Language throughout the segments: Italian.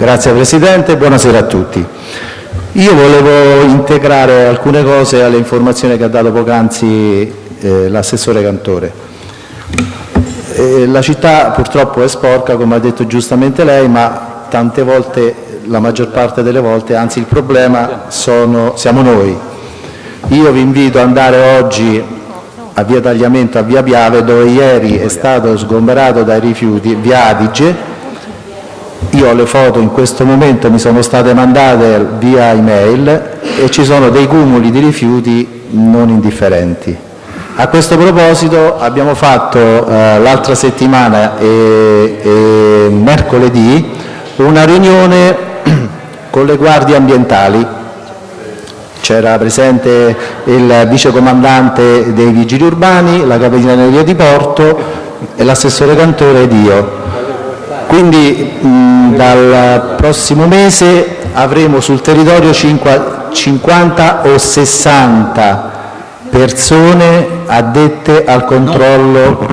Grazie Presidente, buonasera a tutti. Io volevo integrare alcune cose alle informazioni che ha dato poc'anzi eh, l'assessore Cantore. Eh, la città purtroppo è sporca, come ha detto giustamente lei, ma tante volte, la maggior parte delle volte, anzi il problema sono, siamo noi. Io vi invito ad andare oggi a via Tagliamento, a via Piave, dove ieri è stato sgomberato dai rifiuti via Adige, io le foto in questo momento, mi sono state mandate via email e ci sono dei cumuli di rifiuti non indifferenti. A questo proposito abbiamo fatto eh, l'altra settimana e, e mercoledì una riunione con le guardie ambientali. C'era presente il vicecomandante dei vigili urbani, la capitaneria di Porto e l'assessore Cantore ed io. Quindi mh, dal prossimo mese avremo sul territorio 50 o 60 persone addette al controllo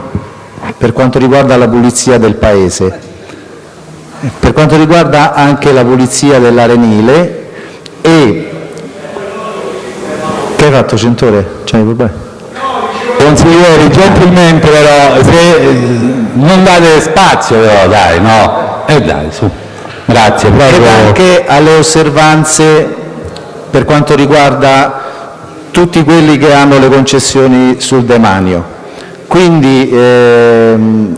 per quanto riguarda la pulizia del paese. Per quanto riguarda anche la pulizia dell'arenile e... Che hai fatto Centore? C'hai problemi? Consiglieri, gentilmente però, se non date spazio però, dai, no? E eh dai, su. Grazie, proprio. anche alle osservanze per quanto riguarda tutti quelli che hanno le concessioni sul demanio. Quindi ehm,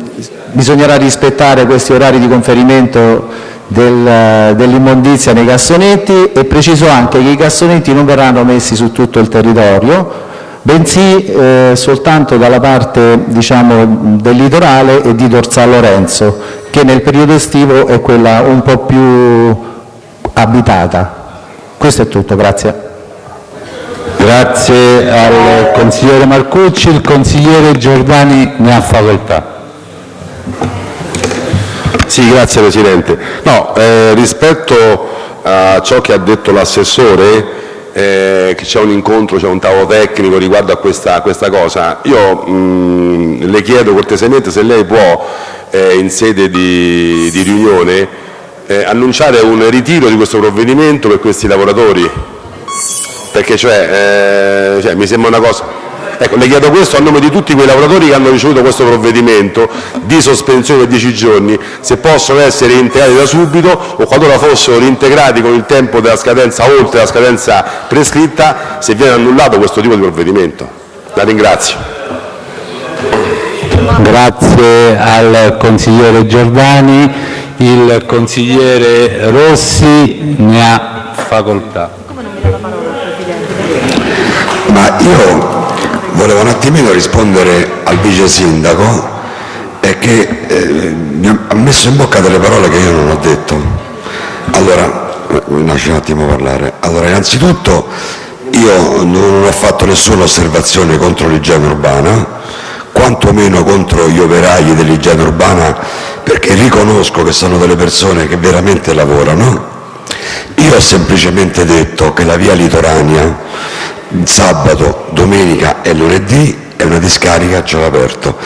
bisognerà rispettare questi orari di conferimento del- dell'immondizia nei cassonetti e preciso anche che i cassonetti non verranno messi su tutto il territorio, bensì eh, soltanto dalla parte diciamo, del litorale e di Tor San Lorenzo, che nel periodo estivo è quella un po' più abitata. Questo è tutto, grazie. Grazie al consigliere Marcucci, il consigliere Giordani ne ha facoltà. Sì, grazie Presidente. No, eh, rispetto a ciò che ha detto l'assessore, eh, che c'è un incontro, c'è un tavolo tecnico riguardo a questa, a questa cosa, io mh, le chiedo cortesemente se lei può, eh, in sede di, di riunione, eh, annunciare un ritiro di questo provvedimento per questi lavoratori, perché cioè, eh, cioè, mi sembra una cosa... Ecco, le chiedo questo a nome di tutti quei lavoratori che hanno ricevuto questo provvedimento di sospensione per 10 giorni, se possono essere reintegrati da subito o qualora fossero reintegrati con il tempo della scadenza oltre la scadenza prescritta, se viene annullato questo tipo di provvedimento. La ringrazio. Grazie al consigliere Giordani, il consigliere Rossi ne ha facoltà. Ma io volevo un attimino rispondere al vice sindaco e che eh, mi ha messo in bocca delle parole che io non ho detto. Allora, eh, mi lasci un attimo parlare. Allora, innanzitutto io non ho fatto nessuna osservazione contro l'igiene urbana, quantomeno contro gli operai dell'igiene urbana, perché riconosco che sono delle persone che veramente lavorano. Io ho semplicemente detto che la via litoranea sabato, domenica e lunedì è una discarica a cielo aperto,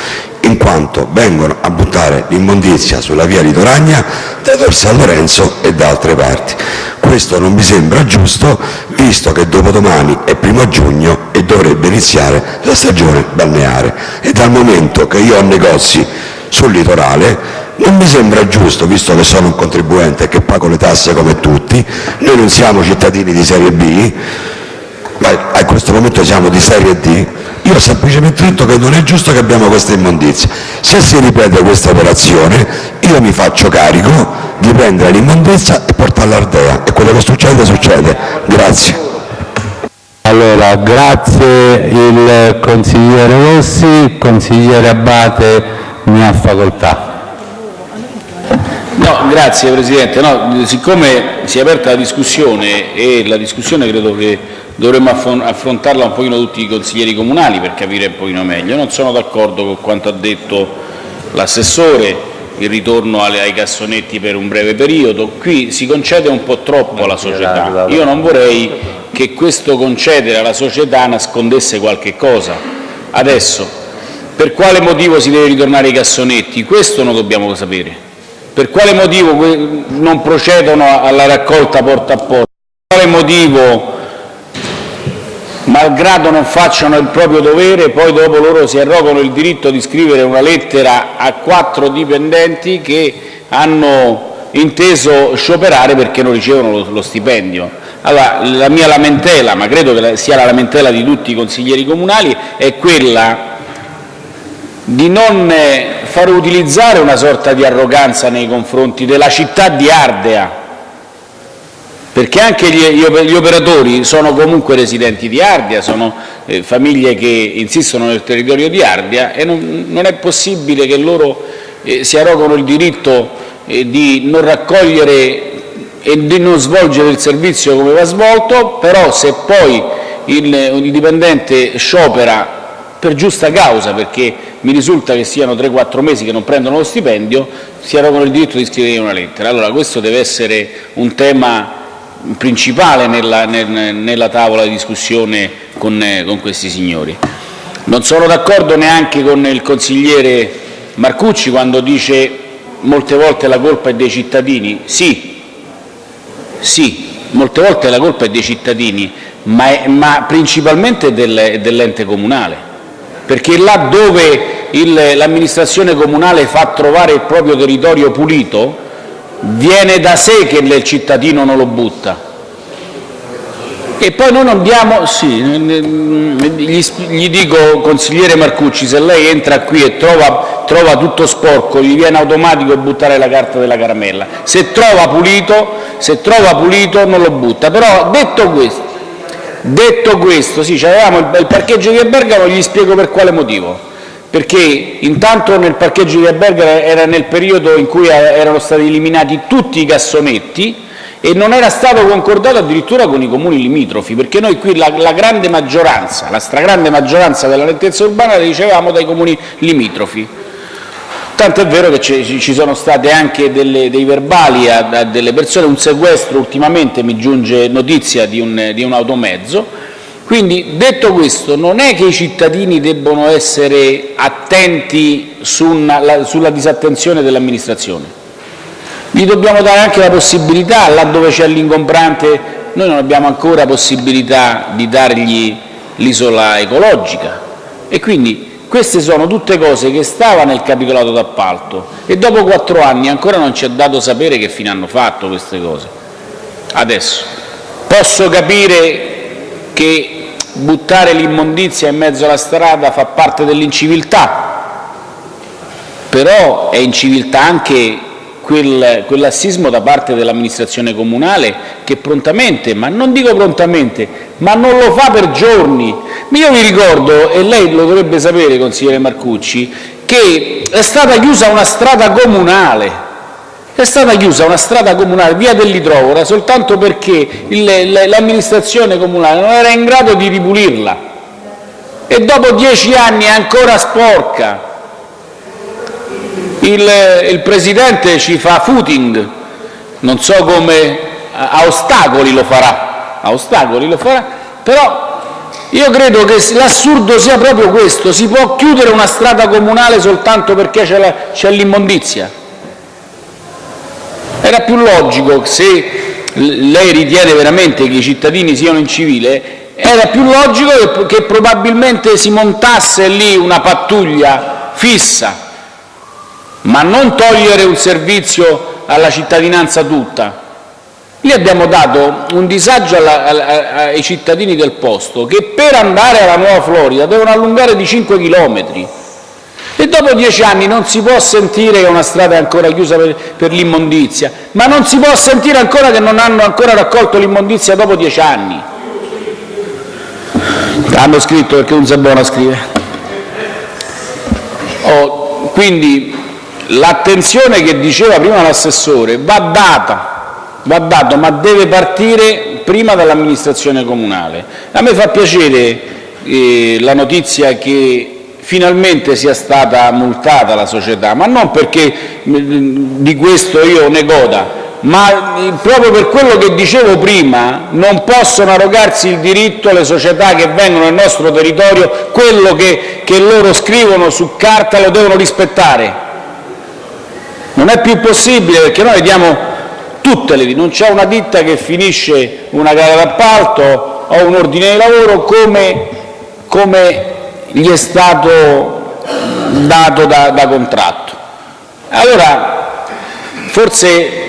in quanto vengono a buttare l'immondizia sulla via litoranea da Tor San Lorenzo e da altre parti. Questo non mi sembra giusto, visto che dopodomani è primo giugno e dovrebbe iniziare la stagione balneare. E dal momento che io ho negozi sul litorale, non mi sembra giusto, visto che sono un contribuente che pago le tasse come tutti, noi non siamo cittadini di serie B, a questo momento siamo di serie D, io ho semplicemente detto che non è giusto che abbiamo questa immondizia. Se si ripete questa operazione, io mi faccio carico di prendere l'immondizia e portarla all'Ardea, e quello che succede succede. Grazie. Allora, grazie il consigliere Rossi, consigliere Abate ne ha facoltà. No, grazie Presidente. No, siccome si è aperta la discussione e la discussione credo che dovremmo affron- affrontarla un pochino tutti i consiglieri comunali per capire un pochino meglio, non sono d'accordo con quanto ha detto l'assessore, il ritorno ai cassonetti per un breve periodo. Qui si concede un po' troppo alla società. Io non vorrei che questo concedere alla società nascondesse qualche cosa. Adesso, per quale motivo si deve ritornare ai cassonetti? Questo lo dobbiamo sapere. per quale motivo non procedono alla raccolta porta a porta, per quale motivo malgrado non facciano il proprio dovere, poi dopo loro si arrogano il diritto di scrivere una lettera a quattro dipendenti che hanno inteso scioperare perché non ricevono lo stipendio. Allora, la mia lamentela, ma credo che sia la lamentela di tutti i consiglieri comunali, è quella di non far utilizzare una sorta di arroganza nei confronti della città di Ardea, perché anche gli operatori sono comunque residenti di Ardea, sono eh, famiglie che insistono nel territorio di Ardea e non è possibile che loro eh, si arrogano il diritto eh, di non raccogliere e di non svolgere il servizio come va svolto, però se poi il dipendente sciopera per giusta causa, perché mi risulta che siano 3-4 mesi che non prendono lo stipendio, si arrogano il diritto di scrivere una lettera. Allora questo deve essere un tema principale nella, nella tavola di discussione con, con questi signori. Non sono d'accordo neanche con il consigliere Marcucci quando dice molte volte la colpa è dei cittadini. Sì, sì, molte volte la colpa è dei cittadini, ma, è, ma principalmente del, dell'ente comunale perché là dove l'amministrazione comunale fa trovare il proprio territorio pulito, viene da sé che il cittadino non lo butta. E poi noi non abbiamo, sì, gli, gli dico, consigliere Marcucci, se lei entra qui e trova, trova tutto sporco, gli viene automatico buttare la carta della caramella. Se trova pulito, se trova pulito non lo butta. Però detto questo, Detto questo, sì, avevamo il parcheggio di Bergamo, gli spiego per quale motivo. Perché intanto nel parcheggio di Bergamo era nel periodo in cui erano stati eliminati tutti i cassonetti e non era stato concordato addirittura con i comuni limitrofi, perché noi qui la, la grande maggioranza, la stragrande maggioranza della lentezza urbana la ricevevamo dai comuni limitrofi. Tanto è vero che ci sono state anche delle, dei verbali a, a, delle persone, un sequestro ultimamente mi giunge notizia di un, di un automezzo. Quindi, detto questo, non è che i cittadini debbono essere attenti su una, la, sulla disattenzione dell'amministrazione. Gli dobbiamo dare anche la possibilità, laddove c'è l'ingombrante, noi non abbiamo ancora possibilità di dargli l'isola ecologica e quindi queste sono tutte cose che stavano nel capitolato d'appalto e dopo quattro anni ancora non ci è dato sapere che fine hanno fatto queste cose. Adesso posso capire che buttare l'immondizia in mezzo alla strada fa parte dell'inciviltà, però è inciviltà anche quel, quell'assismo da parte dell'amministrazione comunale che prontamente, ma non dico prontamente, ma non lo fa per giorni. Io vi ricordo, e lei lo dovrebbe sapere, consigliere Marcucci, che è stata chiusa una strada comunale, è stata chiusa una strada comunale, via dell'Idrovora, soltanto perché l'amministrazione comunale non era in grado di ripulirla. E dopo dieci anni è ancora sporca. Il Presidente ci fa footing, non so come, a ostacoli lo farà, a ostacoli lo farà, però io credo che l'assurdo sia proprio questo, si può chiudere una strada comunale soltanto perché c'è l'immondizia. Era più logico, se lei ritiene veramente che i cittadini siano in civile, era più logico che probabilmente si montasse lì una pattuglia fissa ma non togliere un servizio alla cittadinanza tutta. Lì abbiamo dato un disagio alla, alla, ai cittadini del posto che per andare alla Nuova Florida devono allungare di 5 chilometri e dopo dieci anni non si può sentire che una strada è ancora chiusa per, per l'immondizia, ma non si può sentire ancora che non hanno ancora raccolto l'immondizia dopo dieci anni. Hanno scritto perché un Zabona scrive. Oh, quindi l'attenzione che diceva prima l'assessore va data, va dato, ma deve partire prima dall'amministrazione comunale. A me fa piacere eh, la notizia che finalmente sia stata multata la società, ma non perché mm, di questo io ne goda, ma eh, proprio per quello che dicevo prima, non possono arrogarsi il diritto le società che vengono nel nostro territorio, quello che, che loro scrivono su carta lo devono rispettare. Non è più possibile perché noi diamo tutte le non c'è una ditta che finisce una gara d'appalto o un ordine di lavoro come, come gli è stato dato da, da contratto. Allora, forse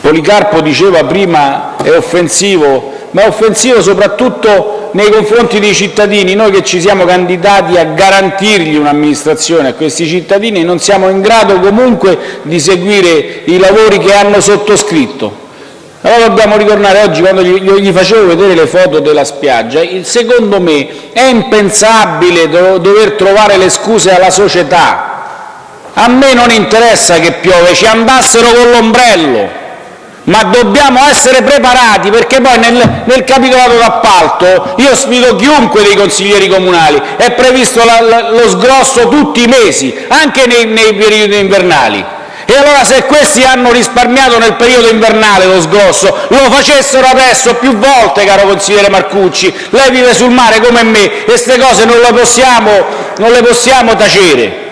Policarpo diceva prima è offensivo, ma è offensivo soprattutto nei confronti dei cittadini. Noi che ci siamo candidati a garantirgli un'amministrazione a questi cittadini non siamo in grado comunque di seguire i lavori che hanno sottoscritto. Allora dobbiamo ritornare oggi, quando gli, gli facevo vedere le foto della spiaggia, secondo me è impensabile dover trovare le scuse alla società. A me non interessa che piove, ci andassero con l'ombrello ma dobbiamo essere preparati perché poi nel, nel capitolato d'appalto io sfido chiunque dei consiglieri comunali, è previsto la, la, lo sgrosso tutti i mesi, anche nei, nei periodi invernali. E allora se questi hanno risparmiato nel periodo invernale lo sgrosso, lo facessero adesso più volte, caro consigliere Marcucci. Lei vive sul mare come me e queste cose non le possiamo, non le possiamo tacere.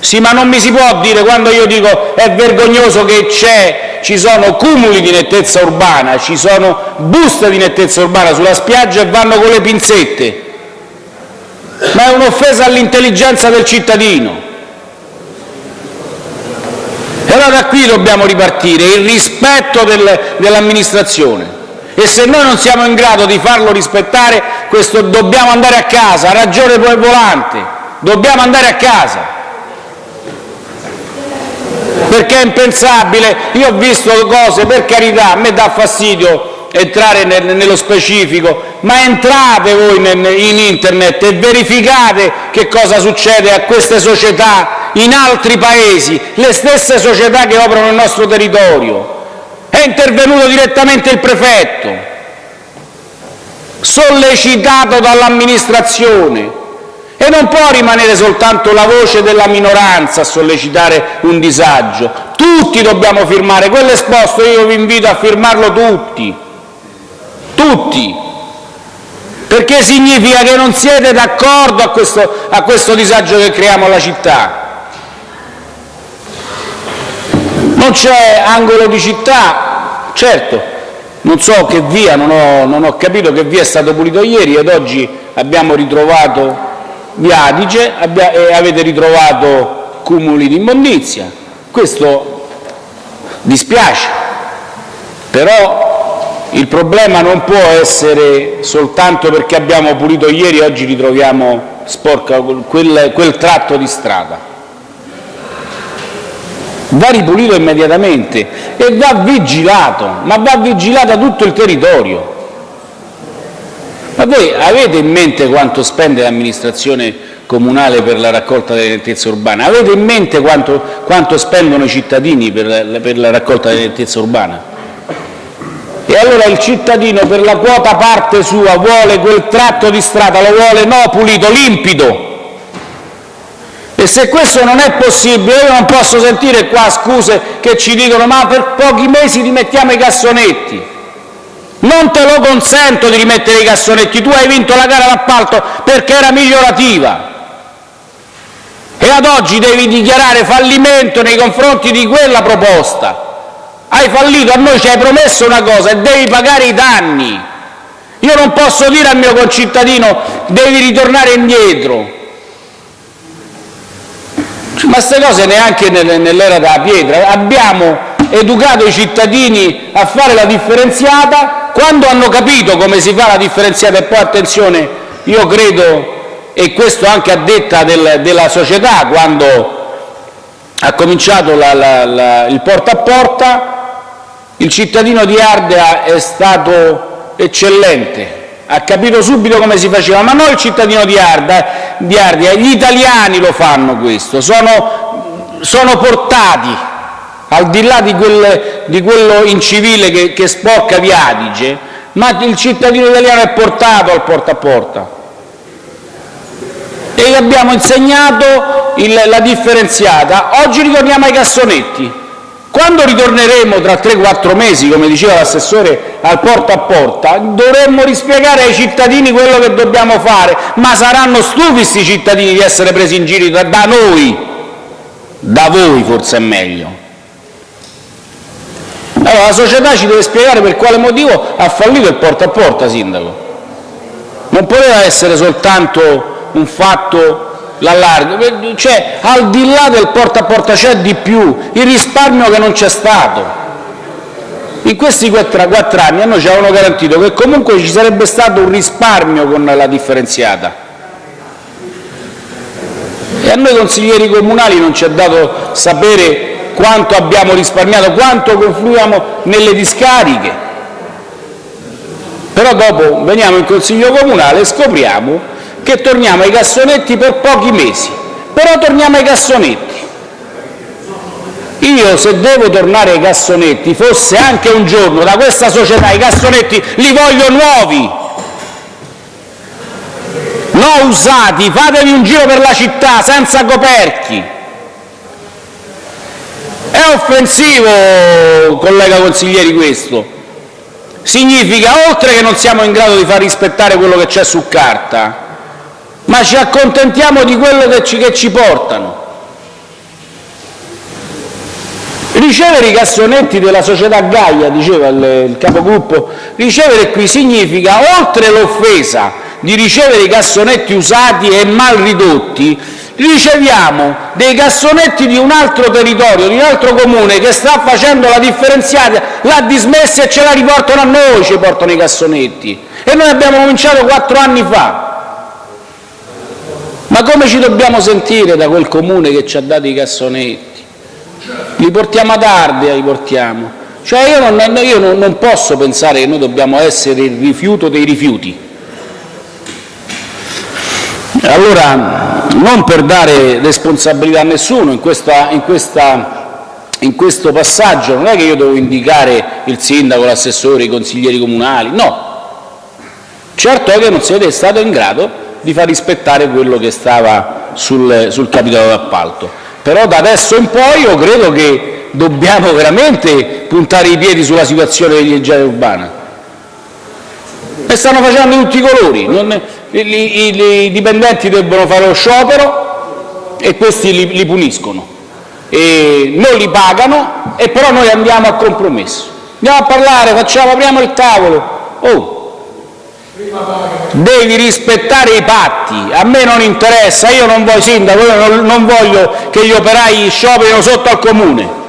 Sì, ma non mi si può dire, quando io dico è vergognoso che c'è, ci sono cumuli di nettezza urbana, ci sono buste di nettezza urbana sulla spiaggia e vanno con le pinzette. Ma è un'offesa all'intelligenza del cittadino. E allora da qui dobbiamo ripartire, il rispetto del, dell'amministrazione. E se noi non siamo in grado di farlo rispettare, questo, dobbiamo andare a casa, ha ragione poi Volante, dobbiamo andare a casa perché è impensabile. Io ho visto cose, per carità, a me dà fastidio entrare nel, nello specifico, ma entrate voi in internet e verificate che cosa succede a queste società in altri paesi, le stesse società che operano nel nostro territorio. È intervenuto direttamente il prefetto, sollecitato dall'amministrazione, e non può rimanere soltanto la voce della minoranza a sollecitare un disagio. Tutti dobbiamo firmare quell'esposto, io vi invito a firmarlo tutti, tutti, perché significa che non siete d'accordo a questo, a questo disagio che creiamo alla città. Non c'è angolo di città, certo, non so che via, non ho, non ho capito che via è stato pulito ieri ed oggi abbiamo ritrovato via Adige e avete ritrovato cumuli di immondizia. Questo dispiace, però il problema non può essere soltanto perché abbiamo pulito ieri e oggi ritroviamo sporca quel, quel tratto di strada. Va ripulito immediatamente e va vigilato, ma va vigilato tutto il territorio. Ma voi avete in mente quanto spende l'amministrazione comunale per la raccolta delle nettezze urbane? Avete in mente quanto, quanto spendono i cittadini per la, per la raccolta delle nettezze urbane? E allora il cittadino per la quota parte sua vuole quel tratto di strada, lo vuole no pulito, limpido. E se questo non è possibile, io non posso sentire qua scuse che ci dicono ma per pochi mesi rimettiamo i cassonetti. Non te lo consento di rimettere i cassonetti, tu hai vinto la gara d'appalto perché era migliorativa e ad oggi devi dichiarare fallimento nei confronti di quella proposta. Hai fallito, a noi ci hai promesso una cosa e devi pagare i danni. Io non posso dire al mio concittadino devi ritornare indietro. Ma queste cose neanche nell'era della pietra. Abbiamo educato i cittadini a fare la differenziata quando hanno capito come si fa la differenziata e poi attenzione, io credo, e questo anche a detta del, della società, quando ha cominciato la, la, la, il porta a porta, il cittadino di Ardea è stato eccellente, ha capito subito come si faceva, ma non il cittadino di Ardea, di Ardea gli italiani lo fanno questo, sono, sono portati al di là di, quel, di quello incivile che, che sporca di Adige, ma il cittadino italiano è portato al porta a porta. E gli abbiamo insegnato il, la differenziata. Oggi ritorniamo ai cassonetti. Quando ritorneremo tra 3-4 mesi, come diceva l'assessore, al porta a porta, dovremmo rispiegare ai cittadini quello che dobbiamo fare, ma saranno stufi questi cittadini di essere presi in giro da noi da voi forse è meglio. Allora la società ci deve spiegare per quale motivo ha fallito il porta a porta, Sindaco. Non poteva essere soltanto un fatto l'allargo, cioè al di là del porta a porta c'è di più, il risparmio che non c'è stato. In questi quattro anni a noi ci avevano garantito che comunque ci sarebbe stato un risparmio con la differenziata. E a noi consiglieri comunali non ci è dato sapere quanto abbiamo risparmiato, quanto confluiamo nelle discariche. Però dopo veniamo in Consiglio comunale e scopriamo che torniamo ai cassonetti per pochi mesi, però torniamo ai cassonetti. Io se devo tornare ai cassonetti, fosse anche un giorno da questa società, i cassonetti li voglio nuovi, non usati, fatevi un giro per la città senza coperchi. È offensivo, collega consiglieri, questo. Significa, oltre che non siamo in grado di far rispettare quello che c'è su carta, ma ci accontentiamo di quello che ci, portano. Ricevere i cassonetti della società Gaia, diceva il, il capogruppo, ricevere qui significa, oltre l'offesa di ricevere i cassonetti usati e mal ridotti, riceviamo dei cassonetti di un altro territorio, di un altro comune che sta facendo la differenziata, l'ha dismessa e ce la riportano a noi, ci portano i cassonetti. E noi abbiamo cominciato quattro anni fa. Ma come ci dobbiamo sentire da quel comune che ci ha dato i cassonetti? Li portiamo portiamo. Cioè io, non, posso pensare che noi dobbiamo essere il rifiuto dei rifiuti. Allora, non per dare responsabilità a nessuno in, questa, in, questa, in questo passaggio, non è che io devo indicare il sindaco, l'assessore, i consiglieri comunali, no. Certo è che non siete stato in grado di far rispettare quello che stava sul, sul capitolo d'appalto. Però da adesso in poi io credo che dobbiamo veramente puntare i piedi sulla situazione dell'energia urbana. E stanno facendo tutti i colori. Non, i, i dipendenti debbono fare lo sciopero e questi li, li puniscono, e non li pagano e però noi andiamo a compromesso. Andiamo a parlare, facciamo, apriamo il tavolo. Oh, devi rispettare i patti, a me non interessa, io non voglio, sindaco, io non, voglio che gli operai scioperino sotto al comune.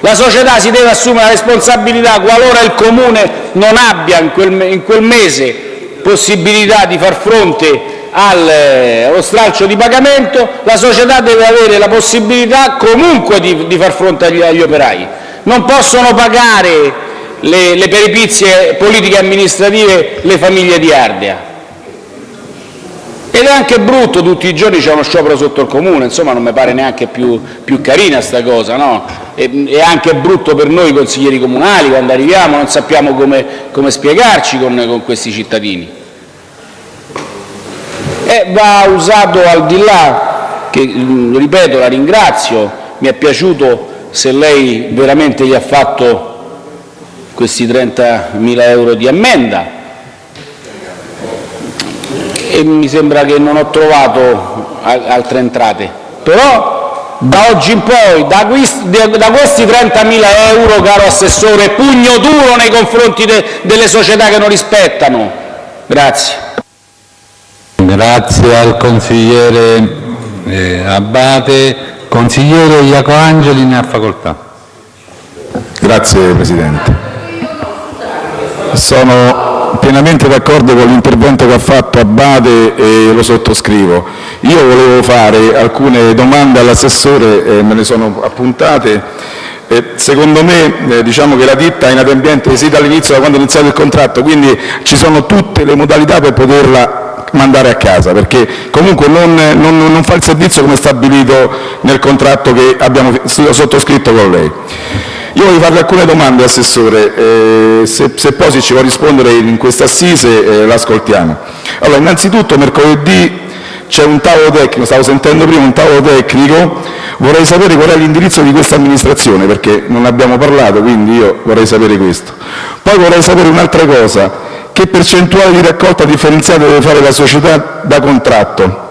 La società si deve assumere la responsabilità qualora il comune non abbia in quel, in quel mese possibilità di far fronte allo stralcio di pagamento, la società deve avere la possibilità comunque di, di far fronte agli, agli, operai. Non possono pagare le, peripizie politiche e amministrative le famiglie di Ardea. Ed è anche brutto, tutti i giorni c'è uno sciopero sotto il comune, insomma non mi pare neanche più, più carina sta cosa, no? È, è, anche brutto per noi consiglieri comunali quando arriviamo, non sappiamo come, come spiegarci con, con questi cittadini. E va usato al di là, che ripeto la ringrazio, mi è piaciuto se lei veramente gli ha fatto questi 30.000 euro di ammenda, e mi sembra che non ho trovato altre entrate. Però da oggi in poi, da questi, da questi 30.000 euro, caro Assessore, pugno duro nei confronti de, delle società che non rispettano. Grazie. Grazie al consigliere eh, Abate. Consigliere Iacoangeli ne ha facoltà. Grazie Presidente. Sono pienamente d'accordo con l'intervento che ha fatto Abate e lo sottoscrivo. Io volevo fare alcune domande all'assessore, e me ne sono appuntate. Eh, secondo me eh, diciamo che la ditta è inadempiente sì dall'inizio, da quando è iniziato il contratto, quindi ci sono tutte le modalità per poterla mandare a casa, perché comunque non, non, non fa il servizio come stabilito nel contratto che abbiamo sottoscritto con lei. Io voglio farle alcune domande, Assessore, eh, se, se, poi ci vuole rispondere in questa assise eh, l'ascoltiamo. Allora, innanzitutto mercoledì c'è un tavolo tecnico, stavo sentendo prima un tavolo tecnico, vorrei sapere qual è l'indirizzo di questa amministrazione, perché non abbiamo parlato, quindi io vorrei sapere questo. Poi vorrei sapere un'altra cosa, che percentuale di raccolta differenziata deve fare la società da contratto?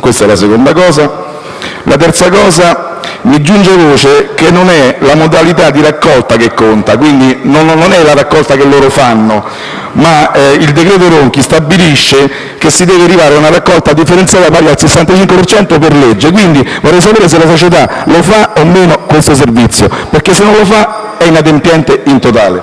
Questa è la seconda cosa. La terza cosa, mi giunge voce che non è la modalità di raccolta che conta, quindi non, è la raccolta che loro fanno, ma eh, il decreto Ronchi stabilisce che si deve arrivare a una raccolta differenziata pari al 65% per legge, quindi vorrei sapere se la società lo fa o meno questo servizio, perché se non lo fa è inadempiente in totale.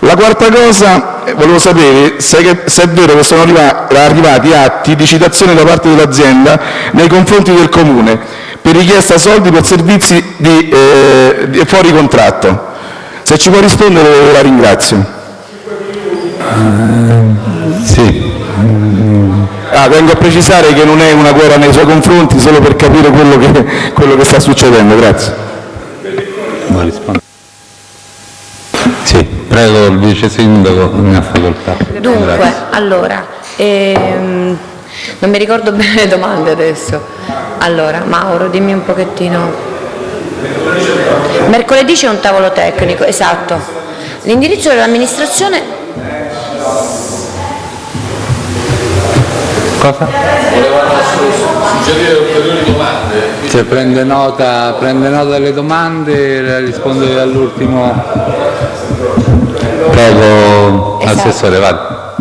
La quarta cosa, eh, volevo sapere se è vero che sono arrivati atti di citazione da parte dell'azienda nei confronti del Comune per richiesta soldi per servizi di, eh, di fuori contratto. Se ci può rispondere la ringrazio. Uh, sì. Ah, vengo a precisare che non è una guerra nei suoi confronti, solo per capire quello che, quello che sta succedendo. Grazie. Sì. Prego, il vice sindaco, ne ha facoltà. Dunque, Grazie. allora, ehm, non mi ricordo bene le domande adesso. Allora, Mauro, dimmi un pochettino. Mercoledì c'è un tavolo tecnico, esatto. L'indirizzo dell'amministrazione... Cosa? Volevano suggerire ulteriori domande. Cioè, prende, nota, prende nota delle domande e risponde all'ultimo Prego, esatto. Assessore, vada.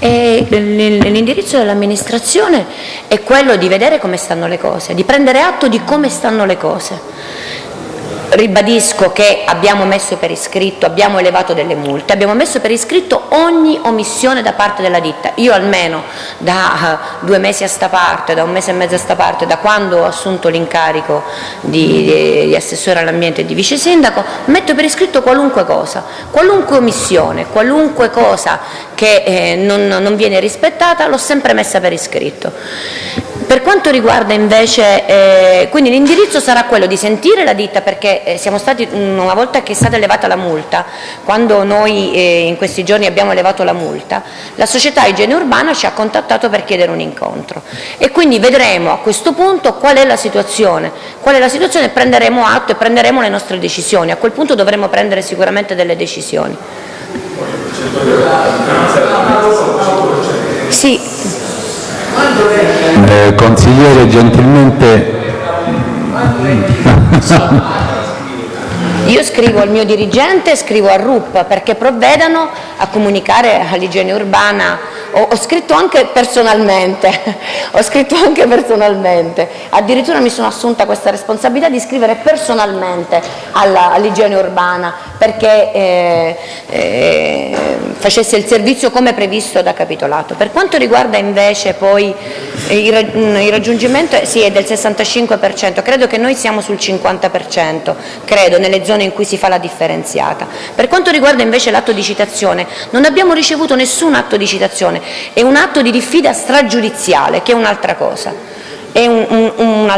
L'indirizzo dell'amministrazione è quello di vedere come stanno le cose, di prendere atto di come stanno le cose. Ribadisco che abbiamo messo per iscritto, abbiamo elevato delle multe, abbiamo messo per iscritto ogni omissione da parte della ditta. Io almeno da uh, due mesi a sta parte, da un mese e mezzo a sta parte, da quando ho assunto l'incarico di, di, di, assessore all'ambiente e di vice sindaco, metto per iscritto qualunque cosa, qualunque omissione, qualunque cosa che eh, non, non viene rispettata l'ho sempre messa per iscritto. Per quanto riguarda invece, eh, quindi l'indirizzo sarà quello di sentire la ditta perché eh, siamo stati, una volta che è stata elevata la multa, quando noi eh, in questi giorni abbiamo elevato la multa, la società igiene urbana ci ha contattato per chiedere un incontro. E quindi vedremo a questo punto qual è la situazione, qual è la situazione e prenderemo atto e prenderemo le nostre decisioni, a quel punto dovremo prendere sicuramente delle decisioni. Sì, eh, consigliere, gentilmente... Io scrivo al mio dirigente, scrivo a RUP perché provvedano a comunicare all'igiene urbana ho, ho, scritto anche personalmente, ho scritto anche personalmente, addirittura mi sono assunta questa responsabilità di scrivere personalmente all'igiene all urbana perché eh, eh, facesse il servizio come previsto da capitolato. Per quanto riguarda invece poi il, il raggiungimento sì, è del 65%, credo che noi siamo sul 50%, credo, nelle zone in cui si fa la differenziata. Per quanto riguarda invece l'atto di citazione, non abbiamo ricevuto nessun atto di citazione, è un atto di diffida stragiudiziale, che è un'altra cosa, è un, un, un,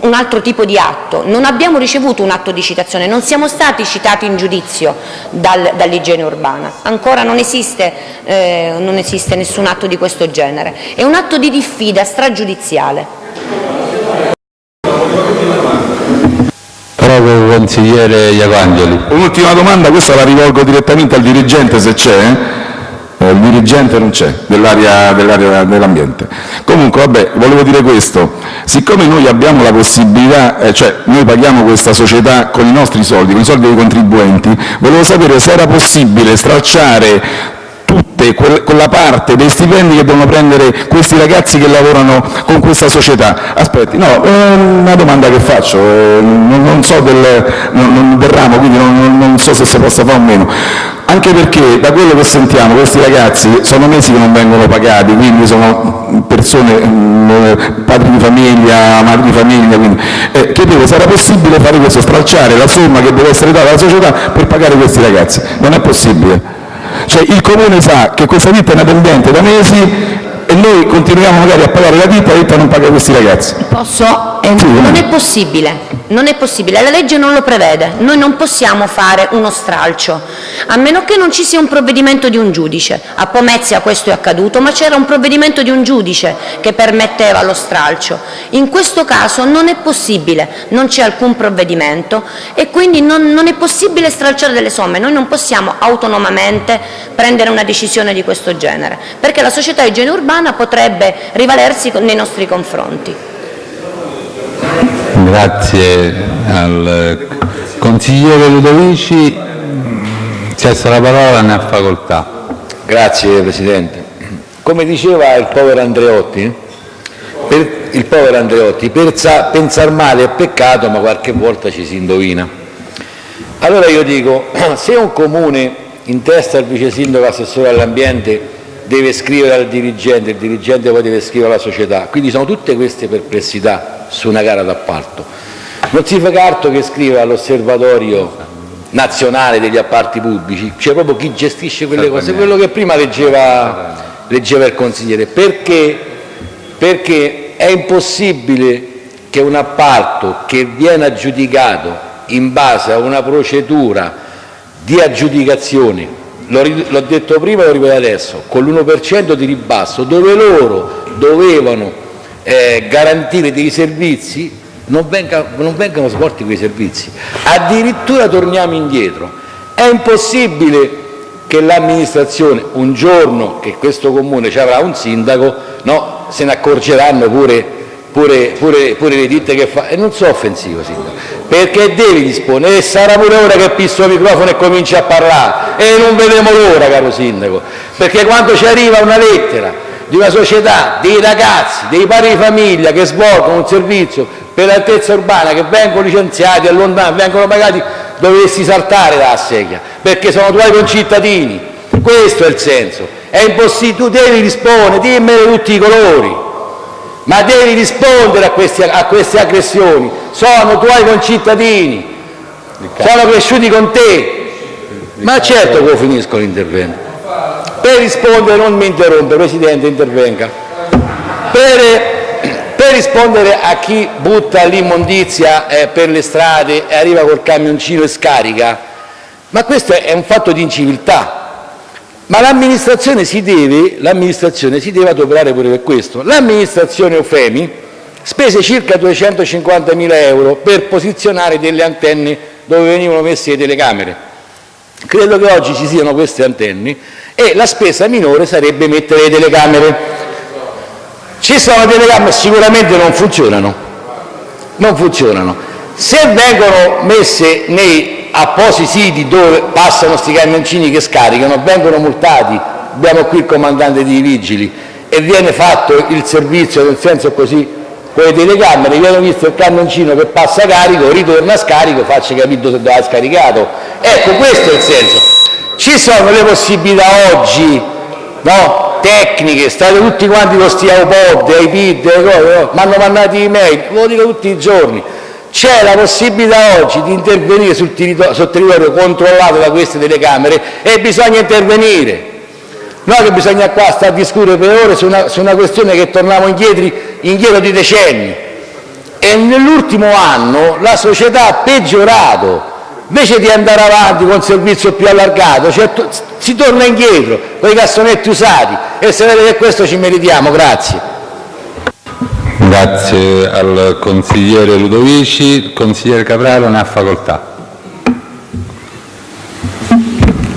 un, altro tipo di atto. Non abbiamo ricevuto un atto di citazione, non siamo stati citati in giudizio dal, dall'igiene urbana, ancora non esiste, eh, non esiste nessun atto di questo genere, è un atto di diffida stragiudiziale. Prego, consigliere Iacangeli. Un'ultima domanda, questa la rivolgo direttamente al dirigente se c'è. Eh, il dirigente non c'è, dell'area dell dell'ambiente. Comunque, vabbè, volevo dire questo, siccome noi abbiamo la possibilità, eh, cioè noi paghiamo questa società con i nostri soldi, con i soldi dei contribuenti, volevo sapere se era possibile stracciare tutte quella parte dei stipendi che devono prendere questi ragazzi che lavorano con questa società. Aspetti, no, è una domanda che faccio, eh, non so del, non, del ramo, quindi non, non, so se si possa fare o meno. Anche perché da quello che sentiamo questi ragazzi sono mesi che non vengono pagati, quindi sono persone, mm, padri di famiglia, madri di famiglia, quindi eh, chiedevo era possibile fare questo, stralciare la somma che deve essere data alla società per pagare questi ragazzi. Non è possibile. Cioè il Comune sa che questa ditta è inadempiente da mesi e noi continuiamo magari a pagare la ditta e la ditta non paga questi ragazzi. Posso? Eh, sì, non è possibile, non è possibile, la legge non lo prevede, noi non possiamo fare uno stralcio, a meno che non ci sia un provvedimento di un giudice. A Pomezia questo è accaduto, ma c'era un provvedimento di un giudice che permetteva lo stralcio. In questo caso non è possibile, non c'è alcun provvedimento e quindi non, non è possibile stralciare delle somme, noi non possiamo autonomamente prendere una decisione di questo genere, perché la società igiene urbana potrebbe rivalersi nei nostri confronti. Grazie al consigliere Ludovici. Cessa la parola, ne ha facoltà. Grazie Presidente. Come diceva il povero Andreotti, per, il povero Andreotti, pensare male è peccato ma qualche volta ci si indovina. Allora io dico, se un comune in testa al vice sindaco assessore all'ambiente deve scrivere al dirigente, il dirigente poi deve scrivere alla società, quindi sono tutte queste perplessità su una gara d'appalto. Non si fa carto che scriva all'osservatorio nazionale degli appalti pubblici, c'è proprio chi gestisce quelle cose, quello che prima leggeva, leggeva il consigliere, perché, perché è impossibile che un appalto che viene aggiudicato in base a una procedura di aggiudicazione, l'ho detto prima e lo ripeto adesso, con l'1% di ribasso, dove loro dovevano eh, garantire dei servizi, non, venga, non vengano svolti quei servizi. Addirittura torniamo indietro. È impossibile che l'amministrazione, un giorno che questo comune ci avrà un sindaco, no, se ne accorgeranno pure, pure, pure, pure le ditte che fa. E non so offensivo, sindaco, perché devi disporre, e sarà pure ora che pisso il microfono e comincia a parlare, e non vedremo l'ora, caro sindaco, perché quando ci arriva una lettera di una società, dei ragazzi, dei pari di famiglia che svolgono un servizio per l'altezza urbana, che vengono licenziati, allontanati, vengono pagati, dovresti saltare dalla sedia, perché sono tuoi concittadini. Questo è il senso. È impossibile, tu devi rispondere, dimmene tutti i colori, ma devi rispondere a queste, a queste aggressioni. Sono tuoi concittadini, sono cresciuti con te. Ma certo che finisco l'intervento. Per rispondere, non mi interrompe, Presidente, intervenga. Per, per rispondere a chi butta l'immondizia eh, per le strade e arriva col camioncino e scarica, ma questo è un fatto di inciviltà. Ma l'amministrazione si, si deve adoperare pure per questo. L'amministrazione Eufemi spese circa 250.000 euro per posizionare delle antenne dove venivano messe le telecamere. Credo che oggi ci siano queste antenne e la spesa minore sarebbe mettere le telecamere. Ci sono telecamere, sicuramente non funzionano, non funzionano. Se vengono messe nei appositi siti dove passano questi camioncini che scaricano, vengono multati, abbiamo qui il comandante dei vigili, e viene fatto il servizio nel senso così con le telecamere, viene visto il camioncino che passa carico, ritorna a scarico, faccia capire dove ha scaricato. Ecco, questo è il senso. Ci sono le possibilità oggi tecniche, state tutti quanti con questi iPod, iPad, mi hanno mandato email, lo dico tutti i giorni. C'è la possibilità oggi di intervenire sul territorio, sul territorio controllato da queste telecamere e bisogna intervenire. Non che bisogna qua stare a discutere per ore su una, su una questione che torniamo indietro, indietro di decenni. E nell'ultimo anno la società ha peggiorato invece di andare avanti con un servizio più allargato, cioè, si torna indietro con i cassonetti usati e se vede che questo ci meritiamo. Grazie. Grazie al consigliere Ludovici. Il consigliere Capraro ne ha facoltà.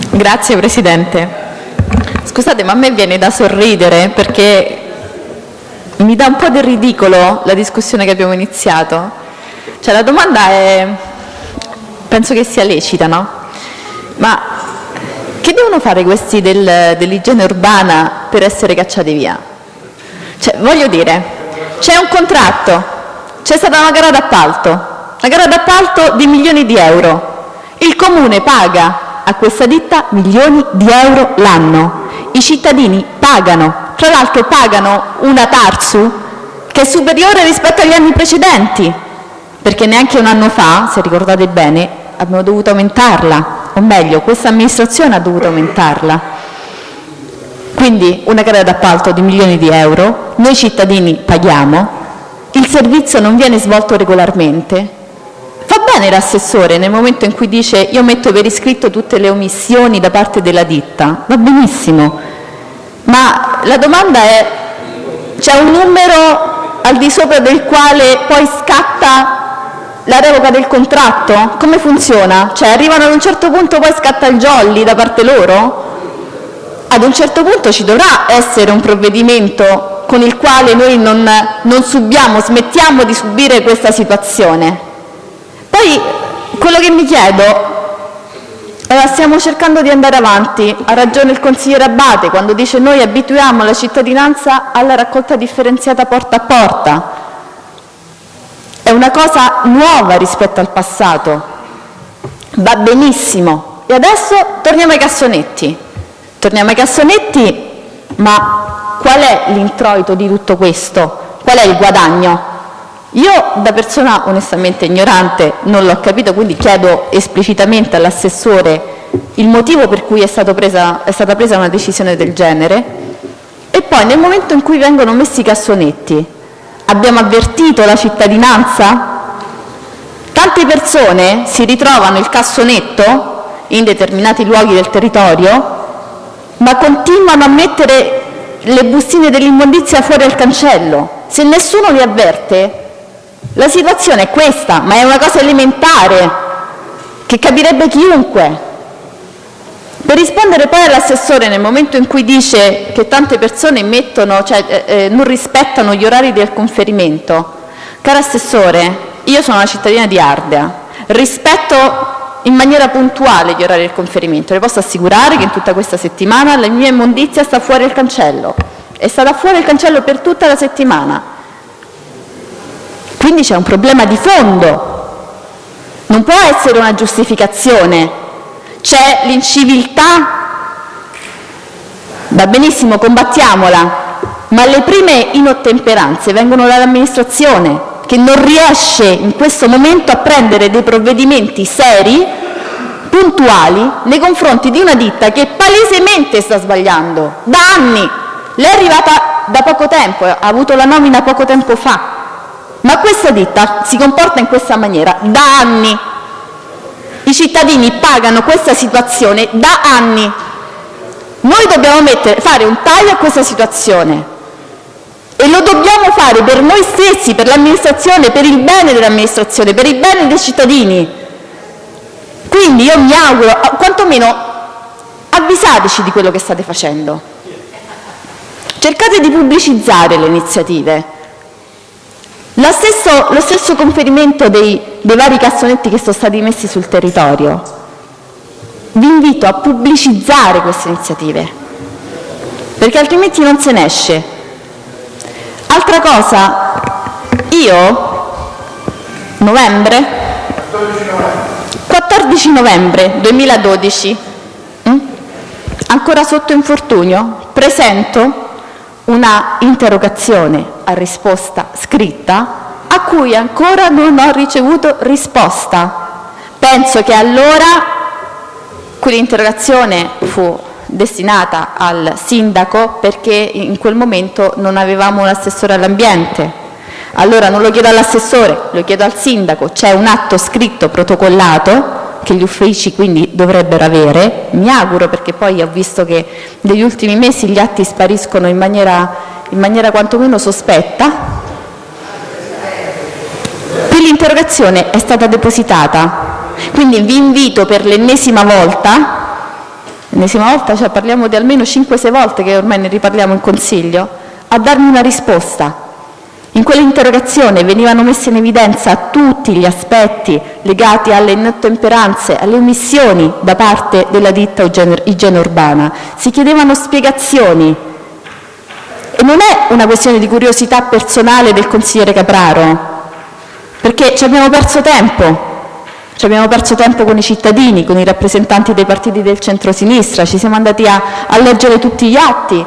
Grazie Presidente. Scusate, ma a me viene da sorridere perché mi dà un po' del ridicolo la discussione che abbiamo iniziato. Cioè, la domanda è penso che sia lecita, no? Ma che devono fare questi del, dell'igiene urbana per essere cacciati via? Cioè, voglio dire, c'è un contratto, c'è stata una gara d'appalto, una gara d'appalto di milioni di euro. Il comune paga a questa ditta milioni di euro l'anno. I cittadini pagano, tra l'altro pagano una Tarsu che è superiore rispetto agli anni precedenti perché neanche un anno fa, se ricordate bene, abbiamo dovuto aumentarla, o meglio, questa amministrazione ha dovuto aumentarla. Quindi una gara d'appalto di milioni di euro, noi cittadini paghiamo, il servizio non viene svolto regolarmente. Fa bene l'assessore nel momento in cui dice io metto per iscritto tutte le omissioni da parte della ditta, va benissimo, ma la domanda è c'è un numero al di sopra del quale poi scatta la revoca del contratto? Come funziona? Cioè arrivano ad un certo punto poi scatta il jolly da parte loro? Ad un certo punto ci dovrà essere un provvedimento con il quale noi non, non subiamo, smettiamo di subire questa situazione. Poi quello che mi chiedo eh, stiamo cercando di andare avanti, ha ragione il consigliere Abate quando dice noi abituiamo la cittadinanza alla raccolta differenziata porta a porta. È una cosa nuova rispetto al passato, va benissimo. E adesso torniamo ai cassonetti. Torniamo ai cassonetti, ma qual è l'introito di tutto questo? Qual è il guadagno? Io da persona onestamente ignorante non l'ho capito, quindi chiedo esplicitamente all'assessore il motivo per cui è, presa, è stata presa una decisione del genere e poi nel momento in cui vengono messi i cassonetti abbiamo avvertito la cittadinanza? Tante persone si ritrovano il cassonetto in determinati luoghi del territorio ma continuano a mettere le bustine dell'immondizia fuori al cancello. Se nessuno li avverte la situazione è questa, ma è una cosa elementare che capirebbe chiunque. Per rispondere poi all'assessore nel momento in cui dice che tante persone mettono, cioè, eh, eh, non rispettano gli orari del conferimento, caro assessore, io sono una cittadina di Ardea, rispetto in maniera puntuale gli orari del conferimento, le posso assicurare che in tutta questa settimana la mia immondizia sta fuori il cancello, è stata fuori il cancello per tutta la settimana, quindi c'è un problema di fondo. Non può essere una giustificazione. C'è l'inciviltà, va benissimo, combattiamola, ma le prime inottemperanze vengono dall'amministrazione che non riesce in questo momento a prendere dei provvedimenti seri, puntuali, nei confronti di una ditta che palesemente sta sbagliando da anni. Lei è arrivata da poco tempo, ha avuto la nomina poco tempo fa, ma questa ditta si comporta in questa maniera da anni. I cittadini pagano questa situazione da anni. Noi dobbiamo fare un taglio a questa situazione e lo dobbiamo fare per noi stessi, per l'amministrazione, per il bene dell'amministrazione, per il bene dei cittadini. Quindi io mi auguro, quantomeno avvisateci di quello che state facendo. Cercate di pubblicizzare le iniziative. Stesso, lo stesso conferimento dei, dei vari cassonetti che sono stati messi sul territorio. Vi invito a pubblicizzare queste iniziative, perché altrimenti non se ne esce. Altra cosa, io, novembre, 14 novembre 2012, hm, ancora sotto infortunio, presento una interrogazione a risposta scritta a cui ancora non ho ricevuto risposta. Penso che allora quell'interrogazione fu destinata al sindaco perché in quel momento non avevamo un assessore all'ambiente. Allora non lo chiedo all'assessore, lo chiedo al sindaco, c'è un atto scritto protocollato che gli uffici quindi dovrebbero avere, mi auguro perché poi ho visto che negli ultimi mesi gli atti spariscono in maniera, in maniera quantomeno sospetta, quell'interrogazione è stata depositata, quindi vi invito per l'ennesima volta, l'ennesima volta cioè parliamo di almeno 5-6 volte che ormai ne riparliamo in Consiglio, a darmi una risposta in quell'interrogazione venivano messi in evidenza tutti gli aspetti legati alle inottemperanze, alle omissioni da parte della ditta Igiene Urbana. Si chiedevano spiegazioni. E non è una questione di curiosità personale del consigliere Capraro, perché ci abbiamo perso tempo. Ci abbiamo perso tempo con i cittadini, con i rappresentanti dei partiti del centro-sinistra, ci siamo andati a, a leggere tutti gli atti,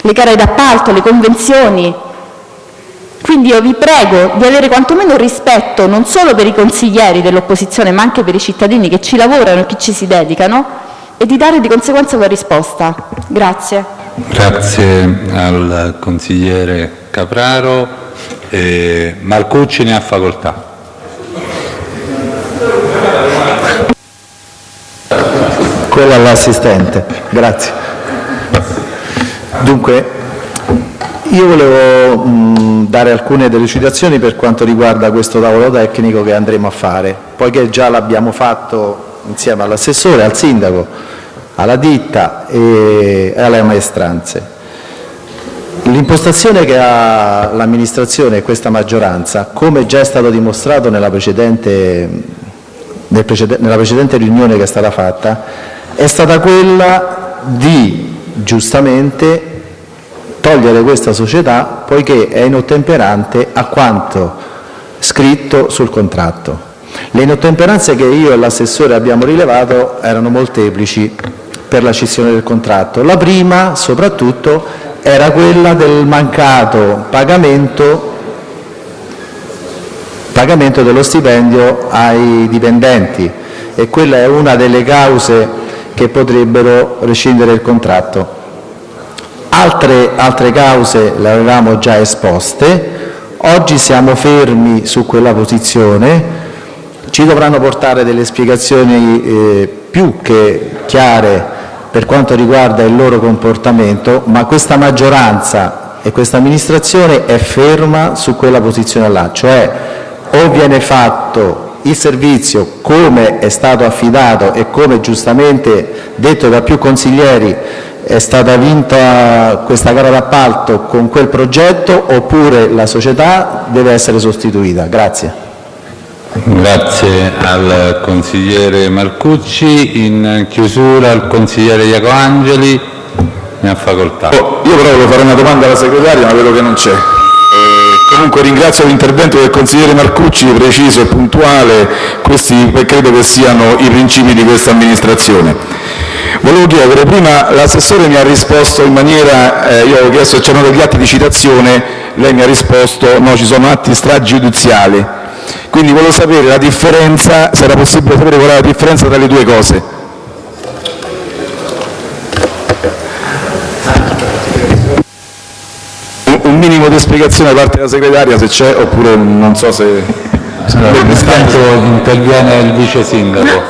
le gare d'appalto, le convenzioni, quindi io vi prego di avere quantomeno rispetto non solo per i consiglieri dell'opposizione ma anche per i cittadini che ci lavorano e che ci si dedicano e di dare di conseguenza una risposta. Grazie. Grazie al consigliere Capraro. Eh, Marcucci ne ha facoltà. Quella all'assistente, grazie. Dunque, io volevo mh, dare alcune delucidazioni per quanto riguarda questo tavolo tecnico che andremo a fare, poiché già l'abbiamo fatto insieme all'assessore, al sindaco, alla ditta e alle maestranze. L'impostazione che ha l'amministrazione e questa maggioranza, come già è stato dimostrato nella precedente, nel precede, nella precedente riunione che è stata fatta, è stata quella di giustamente togliere questa società poiché è inottemperante a quanto scritto sul contratto. Le inottemperanze che io e l'assessore abbiamo rilevato erano molteplici per la cessione del contratto. La prima, soprattutto, era quella del mancato pagamento, pagamento dello stipendio ai dipendenti e quella è una delle cause che potrebbero rescindere il contratto. Altre, altre cause le avevamo già esposte, oggi siamo fermi su quella posizione, ci dovranno portare delle spiegazioni eh, più che chiare per quanto riguarda il loro comportamento, ma questa maggioranza e questa amministrazione è ferma su quella posizione là, cioè o viene fatto il servizio come è stato affidato e come giustamente detto da più consiglieri è stata vinta questa gara d'appalto con quel progetto oppure la società deve essere sostituita. Grazie. Grazie al consigliere Marcucci. In chiusura il consigliere Iacoangeli. Ne ha facoltà. Oh, io però volevo fare una domanda alla segretaria, ma vedo che non c'è. Eh, comunque ringrazio l'intervento del consigliere Marcucci, preciso e puntuale, questi credo che siano i principi di questa amministrazione. Volevo chiedere, prima l'assessore mi ha risposto in maniera, eh, io avevo chiesto se c'erano degli atti di citazione, lei mi ha risposto no, ci sono atti stragiudiziali. Quindi volevo sapere la differenza, se era possibile sapere qual è la differenza tra le due cose. Un minimo di spiegazione da parte della segretaria se c'è oppure non so se... Intanto interviene il vice sindaco.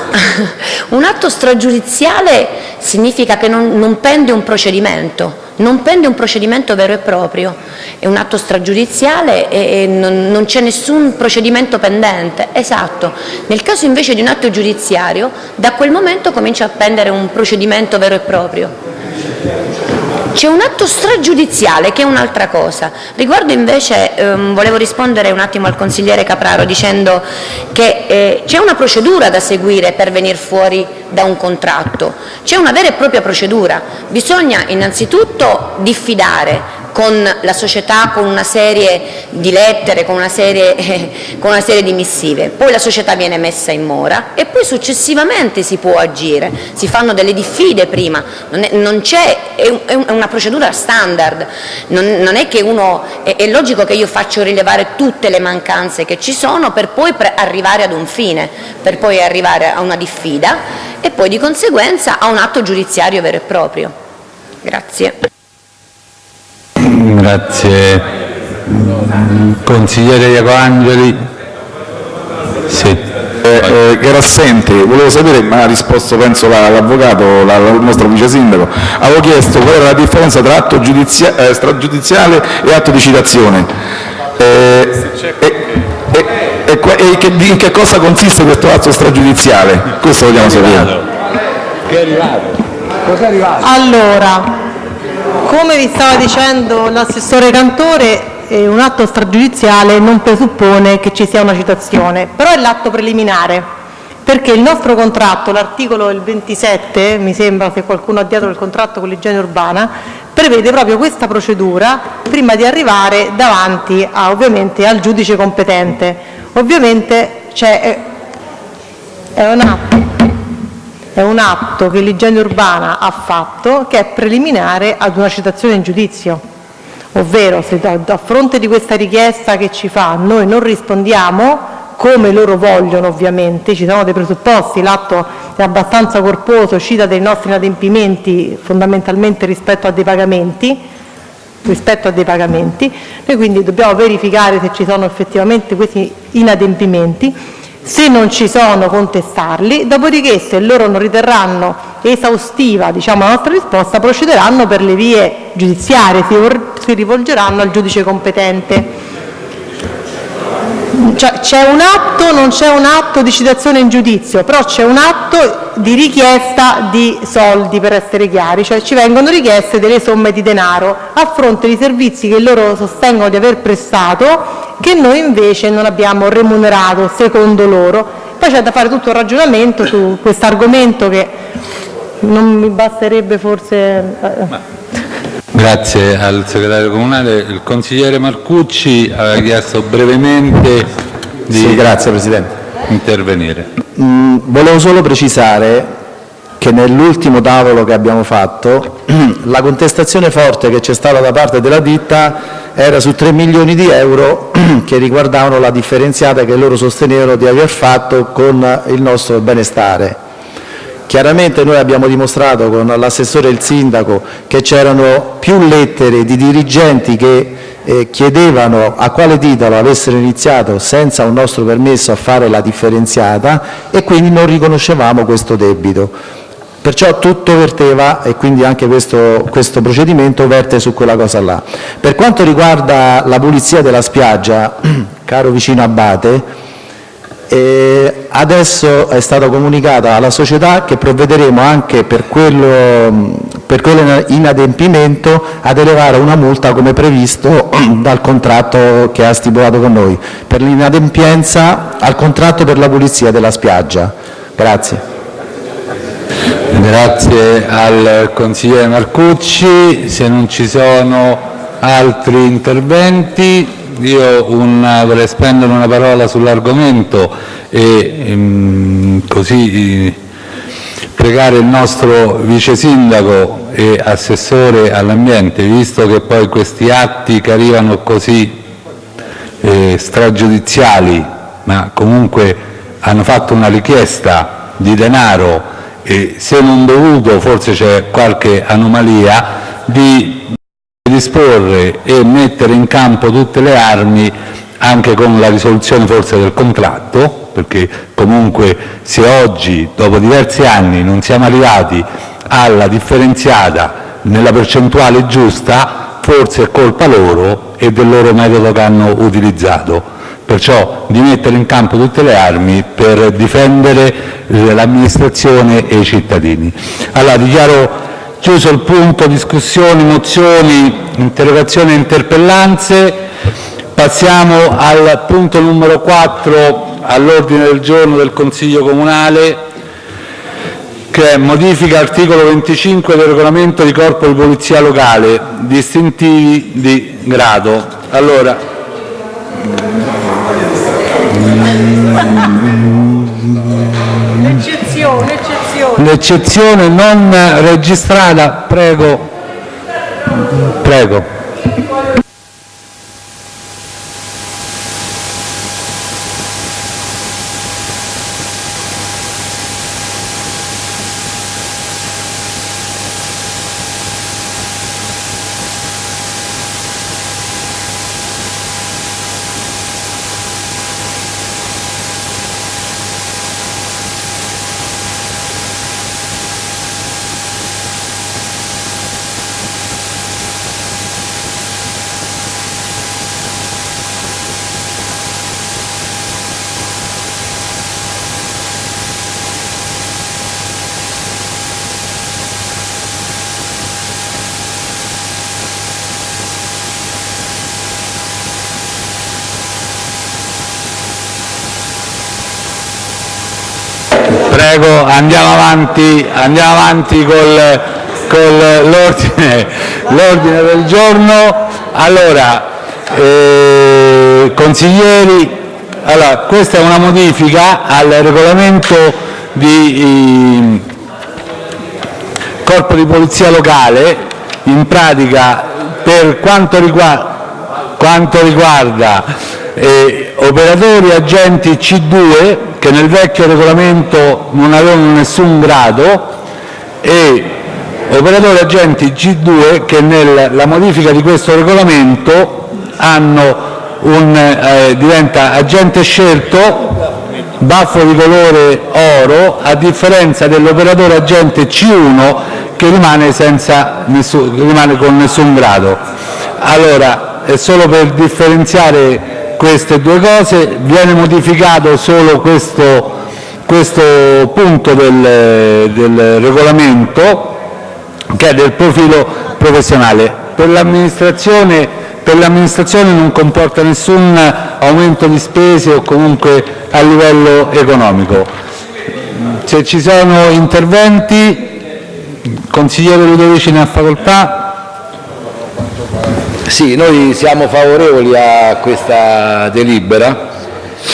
Un atto stragiudiziale significa che non, non pende un procedimento, non pende un procedimento vero e proprio, è un atto stragiudiziale e non, non c'è nessun procedimento pendente, esatto. Nel caso invece di un atto giudiziario, da quel momento comincia a pendere un procedimento vero e proprio. C'è un atto stragiudiziale che è un'altra cosa. Riguardo invece, ehm, volevo rispondere un attimo al consigliere Capraro dicendo che eh, c'è una procedura da seguire per venire fuori da un contratto, c'è una vera e propria procedura. Bisogna innanzitutto diffidare con la società con una serie di lettere, con una serie, con una serie di missive, poi la società viene messa in mora e poi successivamente si può agire, si fanno delle diffide prima, non è, non è, è, una procedura standard, non, non è che uno, è, è, logico che io faccio rilevare tutte le mancanze che ci sono per poi arrivare ad un fine, per poi arrivare a una diffida e poi di conseguenza a un atto giudiziario vero e proprio. Grazie. Grazie. Consigliere Iacoangeli. Sì. Eh, eh, era assente, volevo sapere, ma ha risposto penso l'avvocato, la, il nostro vice sindaco, avevo chiesto qual era la differenza tra atto giudizia, eh, stragiudiziale e atto di citazione. Eh, e, che, in che cosa consiste questo atto stragiudiziale? Questo vogliamo sapere. Che è arrivato? Cos'è arrivato? Allora, come vi stava dicendo l'assessore Cantore, eh, un atto stragiudiziale non presuppone che ci sia una citazione, però è l'atto preliminare, perché il nostro contratto, l'articolo 27, mi sembra se qualcuno ha dietro il contratto con l'igiene urbana, prevede proprio questa procedura prima di arrivare davanti a, ovviamente, al giudice competente. Ovviamente c'è, è un atto è un atto che l'igiene urbana ha fatto che è preliminare ad una citazione in giudizio, ovvero se a fronte di questa richiesta che ci fa noi non rispondiamo come loro vogliono ovviamente, ci sono dei presupposti, l'atto è abbastanza corposo, cita dei nostri inadempimenti fondamentalmente rispetto a dei pagamenti, rispetto a dei pagamenti, noi quindi dobbiamo verificare se ci sono effettivamente questi inadempimenti se non ci sono contestarli, dopodiché se loro non riterranno esaustiva diciamo, la nostra risposta procederanno per le vie giudiziarie, si, rivolgeranno al giudice competente. cioè, c'è un atto, non c'è un atto di citazione in giudizio, però c'è un atto di richiesta di soldi, per essere chiari, cioè ci vengono richieste delle somme di denaro a fronte di servizi che loro sostengono di aver prestato che noi invece non abbiamo remunerato secondo loro. Poi c'è da fare tutto un ragionamento su questo argomento che non mi basterebbe forse... Eh, Grazie al segretario comunale. Il consigliere Marcucci aveva chiesto brevemente di sì, grazie, Presidente. intervenire. Mm, volevo solo precisare che nell'ultimo tavolo che abbiamo fatto la contestazione forte che c'è stata da parte della ditta era su 3 milioni di euro che riguardavano la differenziata che loro sostenevano di aver fatto con il nostro benestare. Chiaramente noi abbiamo dimostrato con l'assessore e il sindaco che c'erano più lettere di dirigenti che eh, chiedevano a quale titolo avessero iniziato senza un nostro permesso a fare la differenziata e quindi non riconoscevamo questo debito. Perciò tutto verteva, e quindi anche questo, questo procedimento verte su quella cosa là. Per quanto riguarda la pulizia della spiaggia, caro vicino Abate, e adesso è stato comunicato alla società che provvederemo anche per quello, per quello inadempimento ad elevare una multa come previsto dal contratto che ha stipulato con noi, per l'inadempienza al contratto per la pulizia della spiaggia. Grazie. Grazie al consigliere Marcucci. Se non ci sono altri interventi io un, vorrei spendere una parola sull'argomento e ehm, così pregare il nostro vice sindaco e assessore all'ambiente, visto che poi questi atti che arrivano così eh, stragiudiziali, ma comunque hanno fatto una richiesta di denaro se non dovuto forse c'è qualche anomalia, di disporre e mettere in campo tutte le armi anche con la risoluzione forse del contratto, perché comunque se oggi, dopo diversi anni, non siamo arrivati alla differenziata nella percentuale giusta, forse è colpa loro e del loro metodo che hanno utilizzato. Perciò di mettere in campo tutte le armi per difendere l'amministrazione e i cittadini. Allora, dichiaro Chiuso il punto discussioni, mozioni, interrogazioni e interpellanze, passiamo al punto numero 4 all'ordine del giorno del Consiglio comunale che modifica articolo 25 del regolamento di corpo di polizia locale, distintivi di grado. Allora, l'eccezione non registrata, prego. Prego andiamo avanti, andiamo avanti con l'ordine del giorno. Allora, eh, consiglieri, allora, questa è una modifica al regolamento di eh, Corpo di Polizia Locale, in pratica per quanto riguarda, quanto riguarda operatori agenti C2 che nel vecchio regolamento non avevano nessun grado e operatori agenti G2 che nella modifica di questo regolamento un, eh, diventa agente scelto baffo di colore oro a differenza dell'operatore agente C1 che rimane, nessun, rimane con nessun grado. Allora, è solo per differenziare queste due cose. Viene modificato solo questo, questo punto del, del regolamento che è del profilo professionale. Per l'amministrazione non comporta nessun aumento di spese o comunque a livello economico. Se ci sono interventi, consigliere Ludovici ne ha facoltà. Sì, noi siamo favorevoli a questa delibera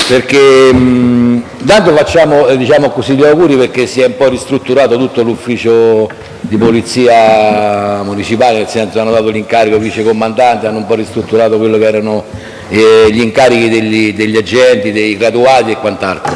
perché mh, intanto facciamo eh, diciamo così, gli auguri perché si è un po' ristrutturato tutto l'ufficio di polizia municipale, nel senso hanno dato l'incarico ai vicecomandanti, hanno un po' ristrutturato quello che erano eh, gli incarichi degli, degli, agenti, dei graduati e quant'altro.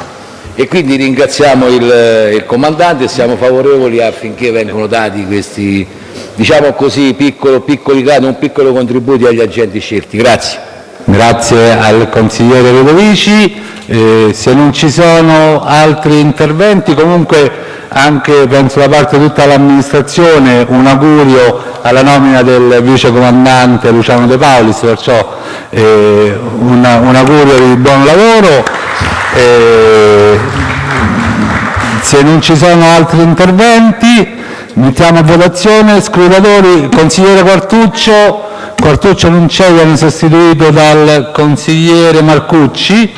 E quindi ringraziamo il, il comandante e siamo favorevoli affinché vengano dati questi diciamo così, piccolo, piccoli gradi, un piccolo contributo agli agenti scelti. Grazie. Grazie al consigliere Ludovici. Eh, se non ci sono altri interventi, comunque anche penso da parte di tutta l'amministrazione un augurio alla nomina del vice comandante Luciano De Paulis, perciò eh, un, un, augurio di buon lavoro. Eh, se non ci sono altri interventi mettiamo a votazione scrutatori consigliere Quartuccio Quartuccio non c'è, viene sostituito dal consigliere Marcucci.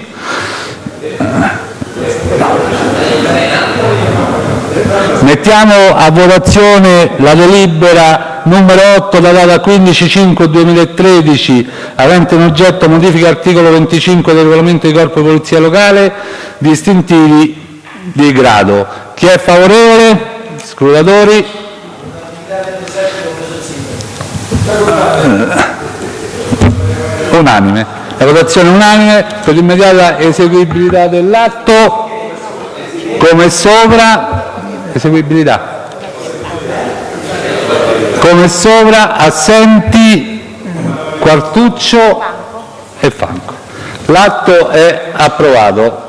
Mettiamo a votazione la delibera numero 8 la data 15-5-2013 avente in oggetto modifica articolo 25 del regolamento di corpo di polizia locale distintivi di grado. Chi è favorevole? Scrutatori? Unanime. La votazione unanime per l'immediata eseguibilità dell'atto come sopra eseguibilità come sopra assenti Quartuccio e Franco l'atto è approvato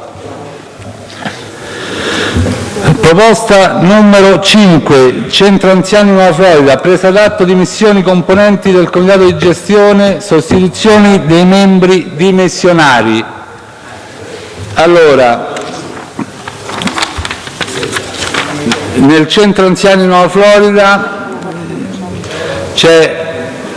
Proposta numero 5, Centro Anziani Nuova Florida, presa d'atto di missioni componenti del Comitato di gestione, sostituzioni dei membri dimissionari. Allora, nel Centro Anziani Nuova Florida c'è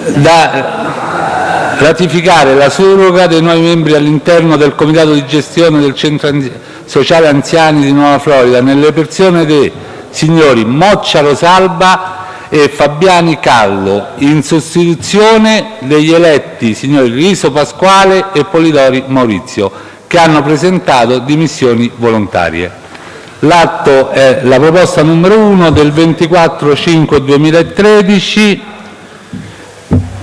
da ratificare la surroga dei nuovi membri all'interno del Comitato di gestione del Centro Anziani sociale anziani di Nuova Florida, nelle persone dei signori Moccia Rosalba e Fabiani Callo, in sostituzione degli eletti signori Riso Pasquale e Polidori Maurizio, che hanno presentato dimissioni volontarie. L'atto è la proposta numero 1 del 24-5-2013.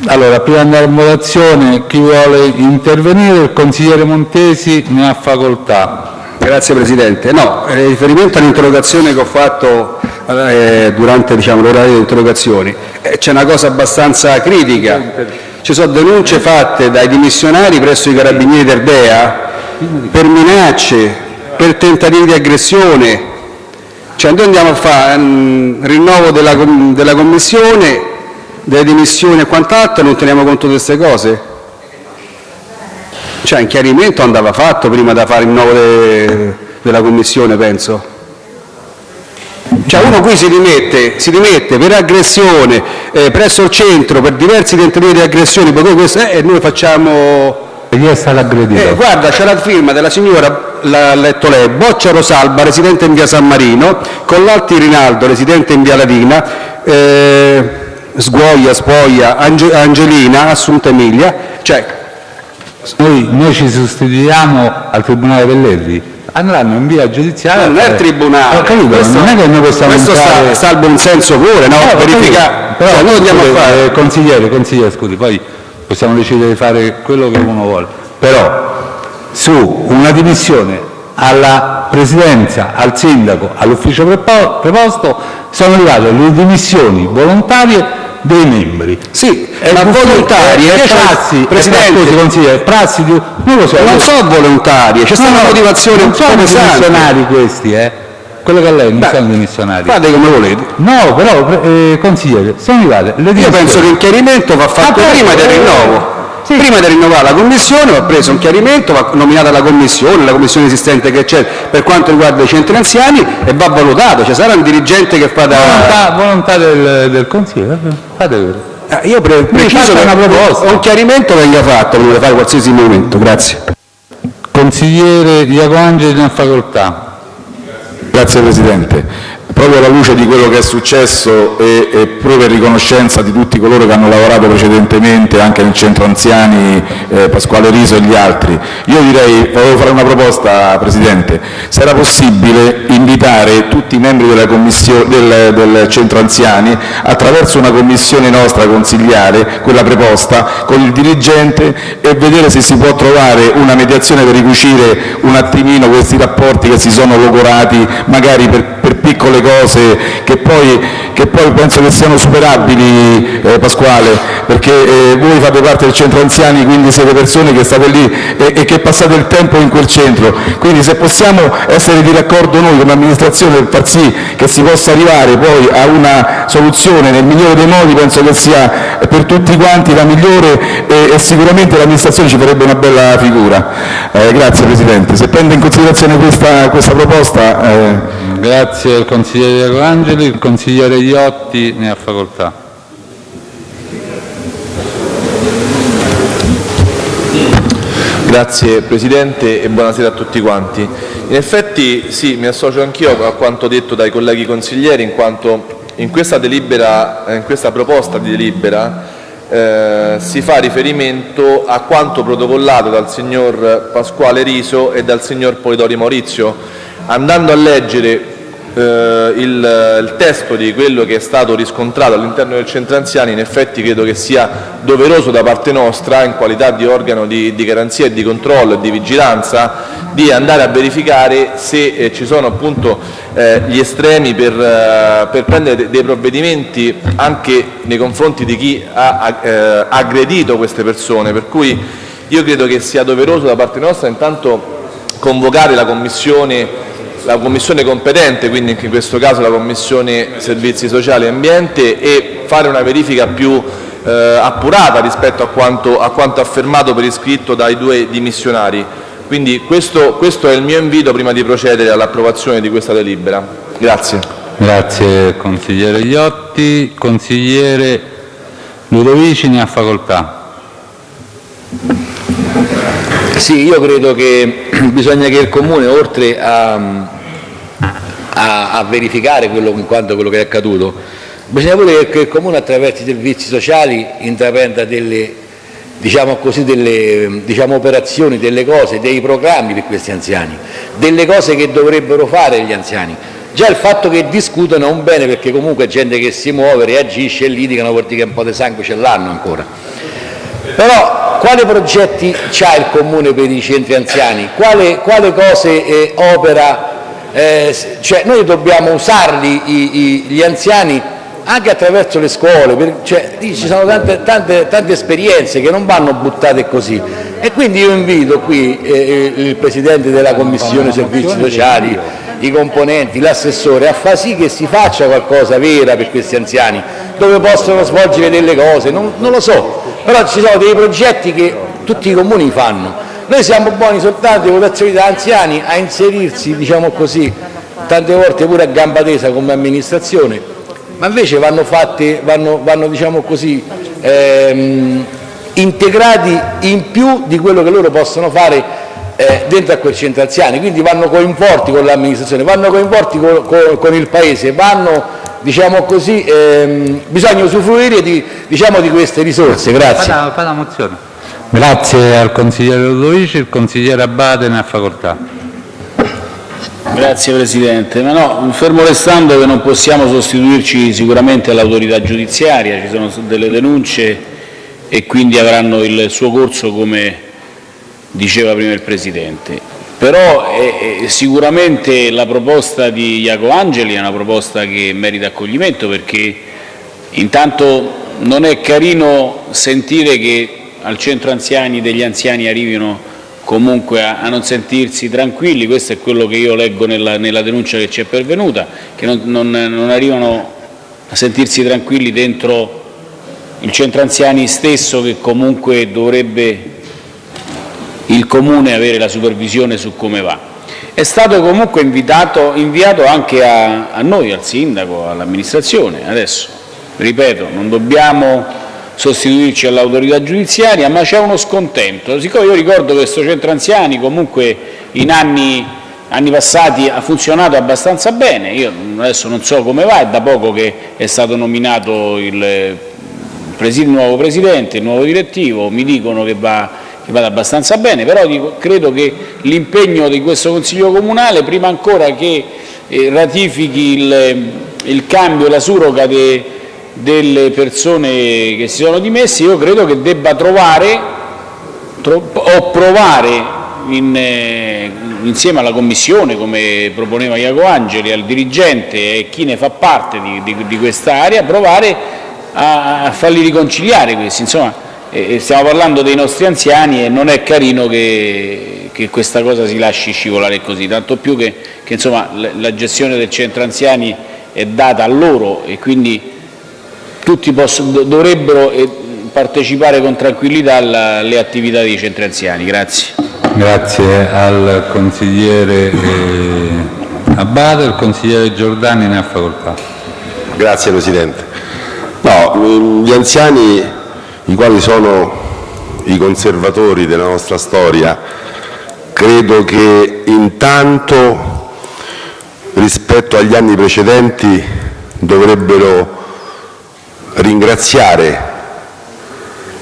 Allora, prima di andare in votazione, chi vuole intervenire? Il consigliere Montesi ne ha facoltà. Grazie Presidente. No, in eh, riferimento all'interrogazione che ho fatto eh, durante diciamo, l'orario di interrogazioni, eh, c'è una cosa abbastanza critica. Ci sono denunce fatte dai dimissionari presso i Carabinieri d'Erdea per minacce, per tentativi di aggressione. Cioè noi andiamo a fare un rinnovo della, della Commissione, delle dimissioni e quant'altro e non teniamo conto di queste cose? Cioè un chiarimento andava fatto prima da fare il nuovo de, della Commissione, penso. Cioè uno qui si rimette, si rimette per aggressione eh, presso il centro per diversi tentativi di aggressione eh, e noi facciamo... E chi è stato aggredito? Eh, guarda, c'è la firma della signora, l'ha letto lei, Boccia Rosalba, residente in via San Marino, Collalti Rinaldo, residente in via Latina, eh, Sguoglia, Spoglia, Ange, Angelina, Assunta Emilia, cioè noi, noi ci sostituiamo al Tribunale Pellegrini, andranno in via giudiziaria. Non è il Tribunale, capito, questo, non è che noi possiamo questo entrare... sta, al buon senso pure, no? Eh, verificare. Però cioè, noi andiamo scusi, a fare... Eh, consigliere, consigliere, scusi, poi possiamo decidere di fare quello che uno vuole, però su una dimissione alla presidenza, al sindaco, all'ufficio preposto sono arrivate le dimissioni volontarie dei membri. Sì, è ma volontarie, è prassi, Presidente, scusi, consigliere, prassi di... non lo so, non so volontarie, c'è stata una motivazione non sono dimissionari questi, eh. Quello che lei non Beh, sono dimissionari. Fate come volete. No, però, eh, consigliere, sono arrivate le Io penso che il chiarimento va fatto prima del rinnovo. Prima di rinnovare la commissione va preso un chiarimento, va nominata la commissione, la commissione esistente che c'è per quanto riguarda i centri anziani e va valutato. Ci sarà un dirigente che fa da... Volontà, volontà del, del Consiglio, fate vedere. Eh, io pre preciso che una proposta. un chiarimento venga fatto di fare qualsiasi movimento. Grazie. Consigliere Iacoangeli, ha facoltà. Grazie Presidente. Proprio alla luce di quello che è successo e, e proprio in riconoscenza di tutti coloro che hanno lavorato precedentemente anche nel centro anziani, eh, Pasquale Riso e gli altri, io direi, volevo fare una proposta Presidente, se era possibile invitare tutti i membri del, del centro anziani attraverso una commissione nostra consigliare, quella preposta, con il dirigente e vedere se si può trovare una mediazione per ricucire un attimino questi rapporti che si sono logorati magari per, per piccole cose che poi, che poi penso che siano superabili, eh, Pasquale, perché eh, voi fate parte del centro anziani, quindi siete persone che state lì e, e, che passate il tempo in quel centro, quindi se possiamo essere di raccordo noi come amministrazione per far sì che si possa arrivare poi a una soluzione nel migliore dei modi, penso che sia per tutti quanti la migliore e, e sicuramente l'amministrazione ci farebbe una bella figura. Eh, grazie Presidente. Se prende in considerazione questa, questa proposta... Eh... Grazie al consigliere Angeli, il consigliere Iotti ne ha facoltà. Grazie Presidente e buonasera a tutti quanti. In effetti sì, mi associo anch'io a quanto detto dai colleghi consiglieri in quanto in questa, delibera, in questa proposta di delibera eh, si fa riferimento a quanto protocollato dal signor Pasquale Riso e dal signor Polidori Maurizio. Andando a leggere eh, il, il, testo di quello che è stato riscontrato all'interno del centro anziani in effetti credo che sia doveroso da parte nostra in qualità di organo di, di garanzia e di controllo e di vigilanza di andare a verificare se eh, ci sono appunto eh, gli estremi per, eh, per prendere dei provvedimenti anche nei confronti di chi ha eh, aggredito queste persone. Per cui io credo che sia doveroso da parte nostra intanto convocare la commissione la Commissione competente, quindi in questo caso la Commissione Servizi Sociali e Ambiente, e fare una verifica più eh, appurata rispetto a quanto, a quanto affermato per iscritto dai due dimissionari. Quindi questo, questo è il mio invito prima di procedere all'approvazione di questa delibera. Grazie. Grazie consigliere Iotti. Consigliere Ludovici ne ha facoltà. Sì, io credo che bisogna che il Comune, oltre a, a, a verificare quello, in quanto quello che è accaduto. Bisogna pure che il Comune attraverso i servizi sociali intraprenda delle, diciamo così, delle diciamo, operazioni, delle cose, dei programmi per questi anziani, delle cose che dovrebbero fare gli anziani. Già il fatto che discutono è un bene perché comunque è gente che si muove, reagisce e litigano vuol dire che un po' di sangue ce l'hanno ancora. Però quali progetti ha il Comune per i centri anziani? Quale, quale cose eh, opera? Eh, cioè noi dobbiamo usarli i, i, gli anziani anche attraverso le scuole, per, cioè, ci sono tante, tante, tante, esperienze che non vanno buttate così. E quindi io invito qui eh, il Presidente della Commissione Servizi Sociali, i componenti, l'assessore a far sì che si faccia qualcosa vera per questi anziani, dove possono svolgere delle cose, non, non lo so, però ci sono dei progetti che tutti i comuni fanno. Noi siamo buoni soltanto, in votazioni da anziani, a inserirsi, diciamo così, tante volte pure a gamba tesa come amministrazione, ma invece vanno fatti, vanno, vanno diciamo così, ehm, integrati in più di quello che loro possono fare eh, dentro a quel centro anziani, quindi vanno coinvolti con l'amministrazione, vanno coinvolti con, con, con, il paese, vanno, diciamo così, ehm, bisogna usufruire di, diciamo, di queste risorse. Grazie. Fa la, fa la mozione. Grazie al consigliere Ludovici, il consigliere Abate ne ha facoltà. Grazie Presidente, ma no, fermo restando che non possiamo sostituirci sicuramente all'autorità giudiziaria, ci sono delle denunce e quindi avranno il suo corso come diceva prima il Presidente. Però eh, eh, sicuramente la proposta di Iaco Angeli è una proposta che merita accoglimento perché intanto non è carino sentire che al centro anziani degli anziani arrivino comunque a, a non sentirsi tranquilli, questo è quello che io leggo nella, nella denuncia che ci è pervenuta, che non, non, non arrivano a sentirsi tranquilli dentro il centro anziani stesso che comunque dovrebbe il Comune avere la supervisione su come va. È stato comunque invitato, inviato anche a, a noi, al Sindaco, all'amministrazione. Adesso, ripeto, non dobbiamo sostituirci all'autorità giudiziaria, ma c'è uno scontento. Siccome io ricordo che questo centro anziani comunque in anni, anni passati ha funzionato abbastanza bene, io adesso non so come va, è da poco che è stato nominato il, il nuovo presidente, il nuovo direttivo, mi dicono che va che vada abbastanza bene, però dico, credo che l'impegno di questo Consiglio comunale, prima ancora che eh, ratifichi il, il cambio la surroga de, delle persone che si sono dimesse, io credo che debba trovare tro, o provare in, eh, insieme alla Commissione, come proponeva Iaco Angeli, al dirigente e chi ne fa parte di, di, di questa area, provare a, a farli riconciliare questi. Insomma, e stiamo parlando dei nostri anziani e non è carino che, che questa cosa si lasci scivolare così, tanto più che, che insomma, la gestione del centro anziani è data a loro e quindi tutti possono, dovrebbero eh, partecipare con tranquillità alle attività dei centri anziani. Grazie. Grazie al consigliere eh, Abate, il consigliere Giordani ne ha facoltà. Grazie Presidente. No, gli anziani i quali sono i conservatori della nostra storia, credo che intanto rispetto agli anni precedenti dovrebbero ringraziare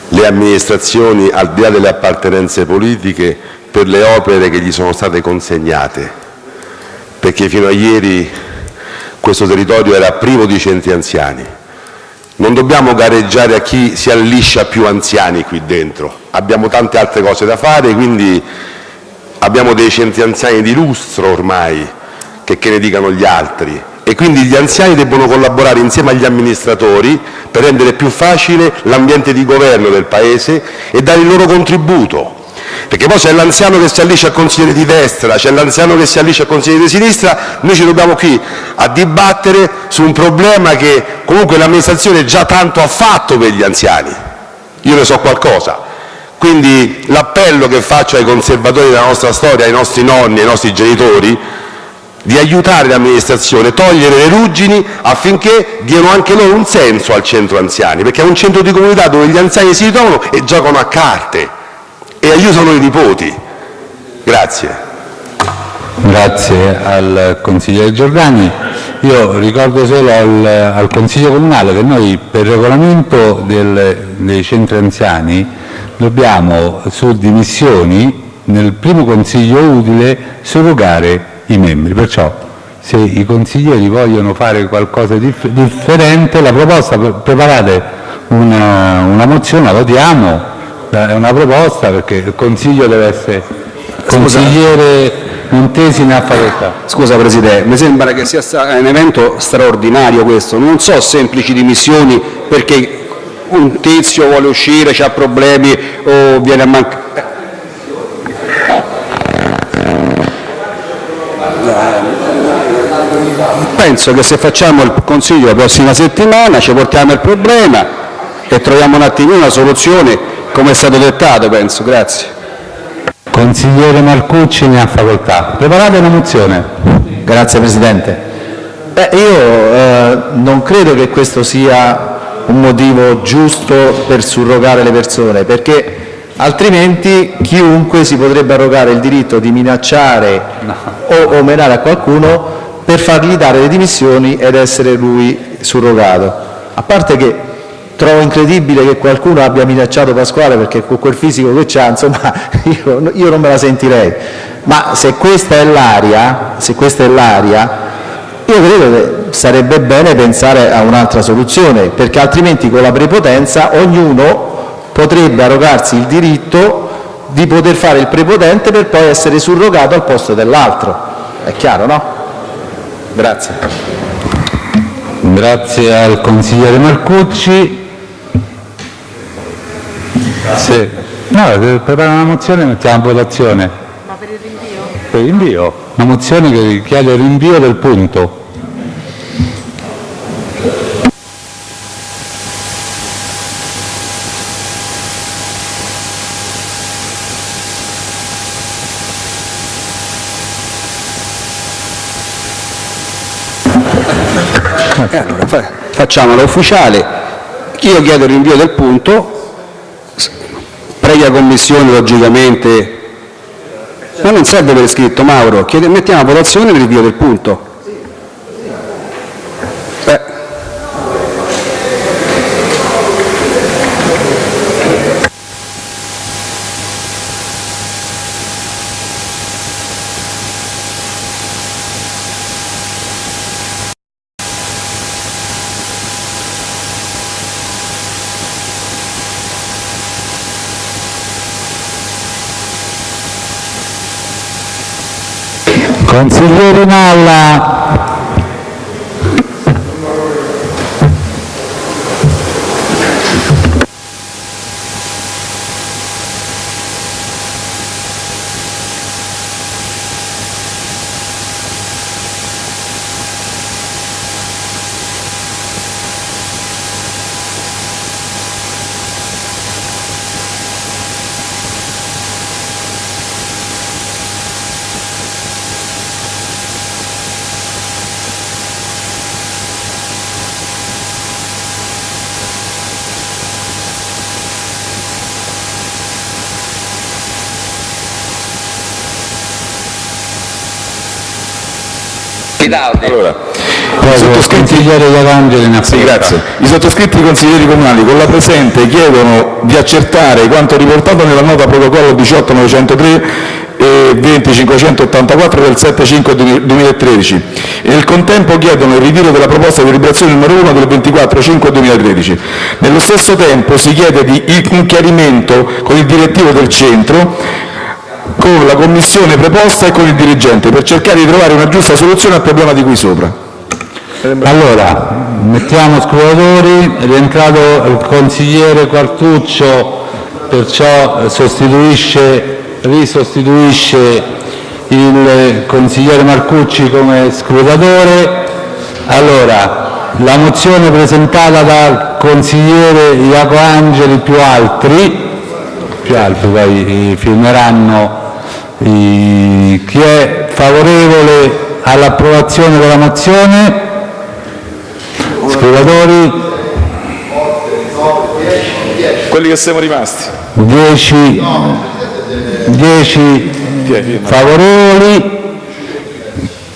le amministrazioni, al di là delle appartenenze politiche, per le opere che gli sono state consegnate, perché fino a ieri questo territorio era privo di centri anziani non dobbiamo gareggiare a chi si alliscia più anziani qui dentro, abbiamo tante altre cose da fare, quindi abbiamo dei centri anziani di lustro ormai, che, che ne dicano gli altri, e quindi gli anziani debbono collaborare insieme agli amministratori per rendere più facile l'ambiente di governo del Paese e dare il loro contributo perché poi c'è l'anziano che si allisce al consigliere di destra, c'è l'anziano che si allisce al consigliere di sinistra, noi ci dobbiamo qui a dibattere su un problema che comunque l'amministrazione già tanto ha fatto per gli anziani, io ne so qualcosa. Quindi l'appello che faccio ai conservatori della nostra storia, ai nostri nonni, ai nostri genitori, di aiutare l'amministrazione, togliere le ruggini affinché diano anche loro un senso al centro anziani, perché è un centro di comunità dove gli anziani si ritrovano e giocano a carte e aiutano i nipoti. Grazie. Grazie al consigliere Giordani. Io ricordo solo al, al Consiglio Comunale che noi per regolamento del, dei centri anziani dobbiamo su dimissioni nel primo Consiglio utile surrogare i membri, perciò se i consiglieri vogliono fare qualcosa di differente, la proposta, preparate una, una mozione, la votiamo, è una proposta perché il Consiglio deve essere consigliere Montesi ne ha facoltà. Scusa Presidente, mi sembra che sia un evento straordinario questo, non so semplici dimissioni perché un tizio vuole uscire, ha problemi o viene a mancare. Penso che se facciamo il Consiglio la prossima settimana ci portiamo il problema e troviamo un attimino una soluzione come è stato dettato, penso. Grazie. Consigliere Marcucci ne ha facoltà. Preparate una mozione. Grazie Presidente. Beh, io eh, non credo che questo sia un motivo giusto per surrogare le persone, perché altrimenti chiunque si potrebbe arrogare il diritto di minacciare no. o omenare a qualcuno per fargli dare le dimissioni ed essere lui surrogato. A parte che Trovo incredibile che qualcuno abbia minacciato Pasquale perché con quel fisico che ha, insomma, io, io non me la sentirei. Ma se questa è l'aria, se questa è l'aria, io credo che sarebbe bene pensare a un'altra soluzione, perché altrimenti con la prepotenza ognuno potrebbe arrogarsi il diritto di poter fare il prepotente per poi essere surrogato al posto dell'altro. È chiaro, no? Grazie. Grazie al consigliere Marcucci. Sì. No, prepara una mozione e mettiamo in votazione. Ma per il rinvio? Per il rinvio. Una mozione che richiede il rinvio del punto. Eh, allora, facciamola ufficiale. Io chiedo il rinvio del punto previa commissione logicamente, ma non serve per iscritto Mauro, Chiede- mettiamo a votazione il rinvio del punto. Consiglieri in aula. Allora, i sottoscritti, Sì, grazie. I sottoscritti consiglieri comunali con la presente chiedono di accertare quanto riportato nella nota protocollo 18903 e 20584 del 7-5-2013 e nel contempo chiedono il ritiro della proposta di deliberazione numero 1 del 24-5-2013. Nello stesso tempo si chiede di un chiarimento con il direttivo del centro con la commissione preposta e con il dirigente per cercare di trovare una giusta soluzione al problema di qui sopra. Allora, mettiamo scrutatori, è rientrato il consigliere Quartuccio, perciò sostituisce, risostituisce il consigliere Marcucci come scrutatore. Allora, la mozione presentata dal consigliere Iaco Angeli più altri, più altri poi firmeranno chi è favorevole all'approvazione della mozione? Scrutatori? Quelli che siamo rimasti. 10 favorevoli.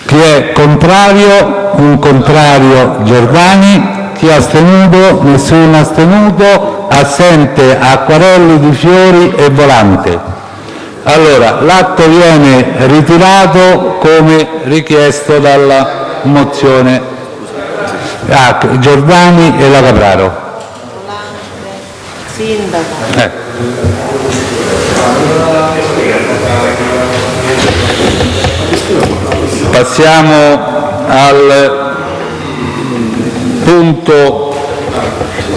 Chi è contrario? Un contrario Giordani. Chi è astenuto? Nessuno astenuto. Assente Acquarelli, Di Fiori e Volante. Allora, l'atto viene ritirato come richiesto dalla mozione ah, Giordani e la Capraro. Sindaco. Eh. Passiamo al punto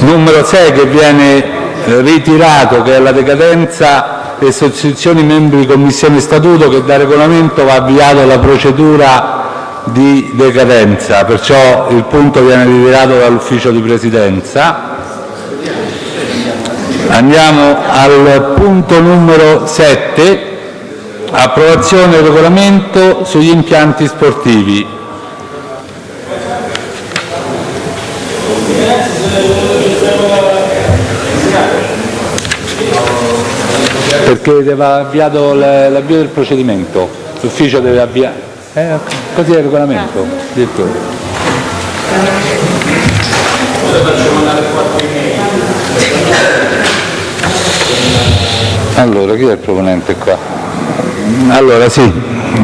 numero 6 che viene ritirato, che è la decadenza e sostituzioni membri commissione statuto che da regolamento va avviato la procedura di decadenza, perciò il punto viene ritirato dall'ufficio di presidenza. Andiamo al punto numero 7, approvazione del regolamento sugli impianti sportivi. Perché deve avviato l'avvio del procedimento, l'ufficio deve avviare. Eh, così è il regolamento, direttore. Allora, chi è il proponente qua? Allora, sì,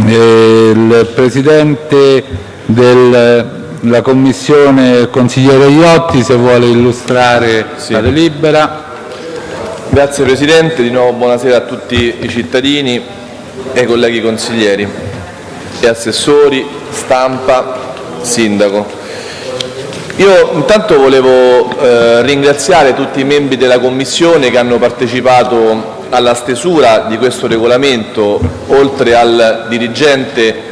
il Presidente della Commissione, il consigliere Iotti, se vuole illustrare la delibera. Grazie Presidente, di nuovo buonasera a tutti i cittadini e ai colleghi consiglieri assessori, stampa, sindaco. Io intanto volevo eh, ringraziare tutti i membri della Commissione che hanno partecipato alla stesura di questo regolamento, oltre al dirigente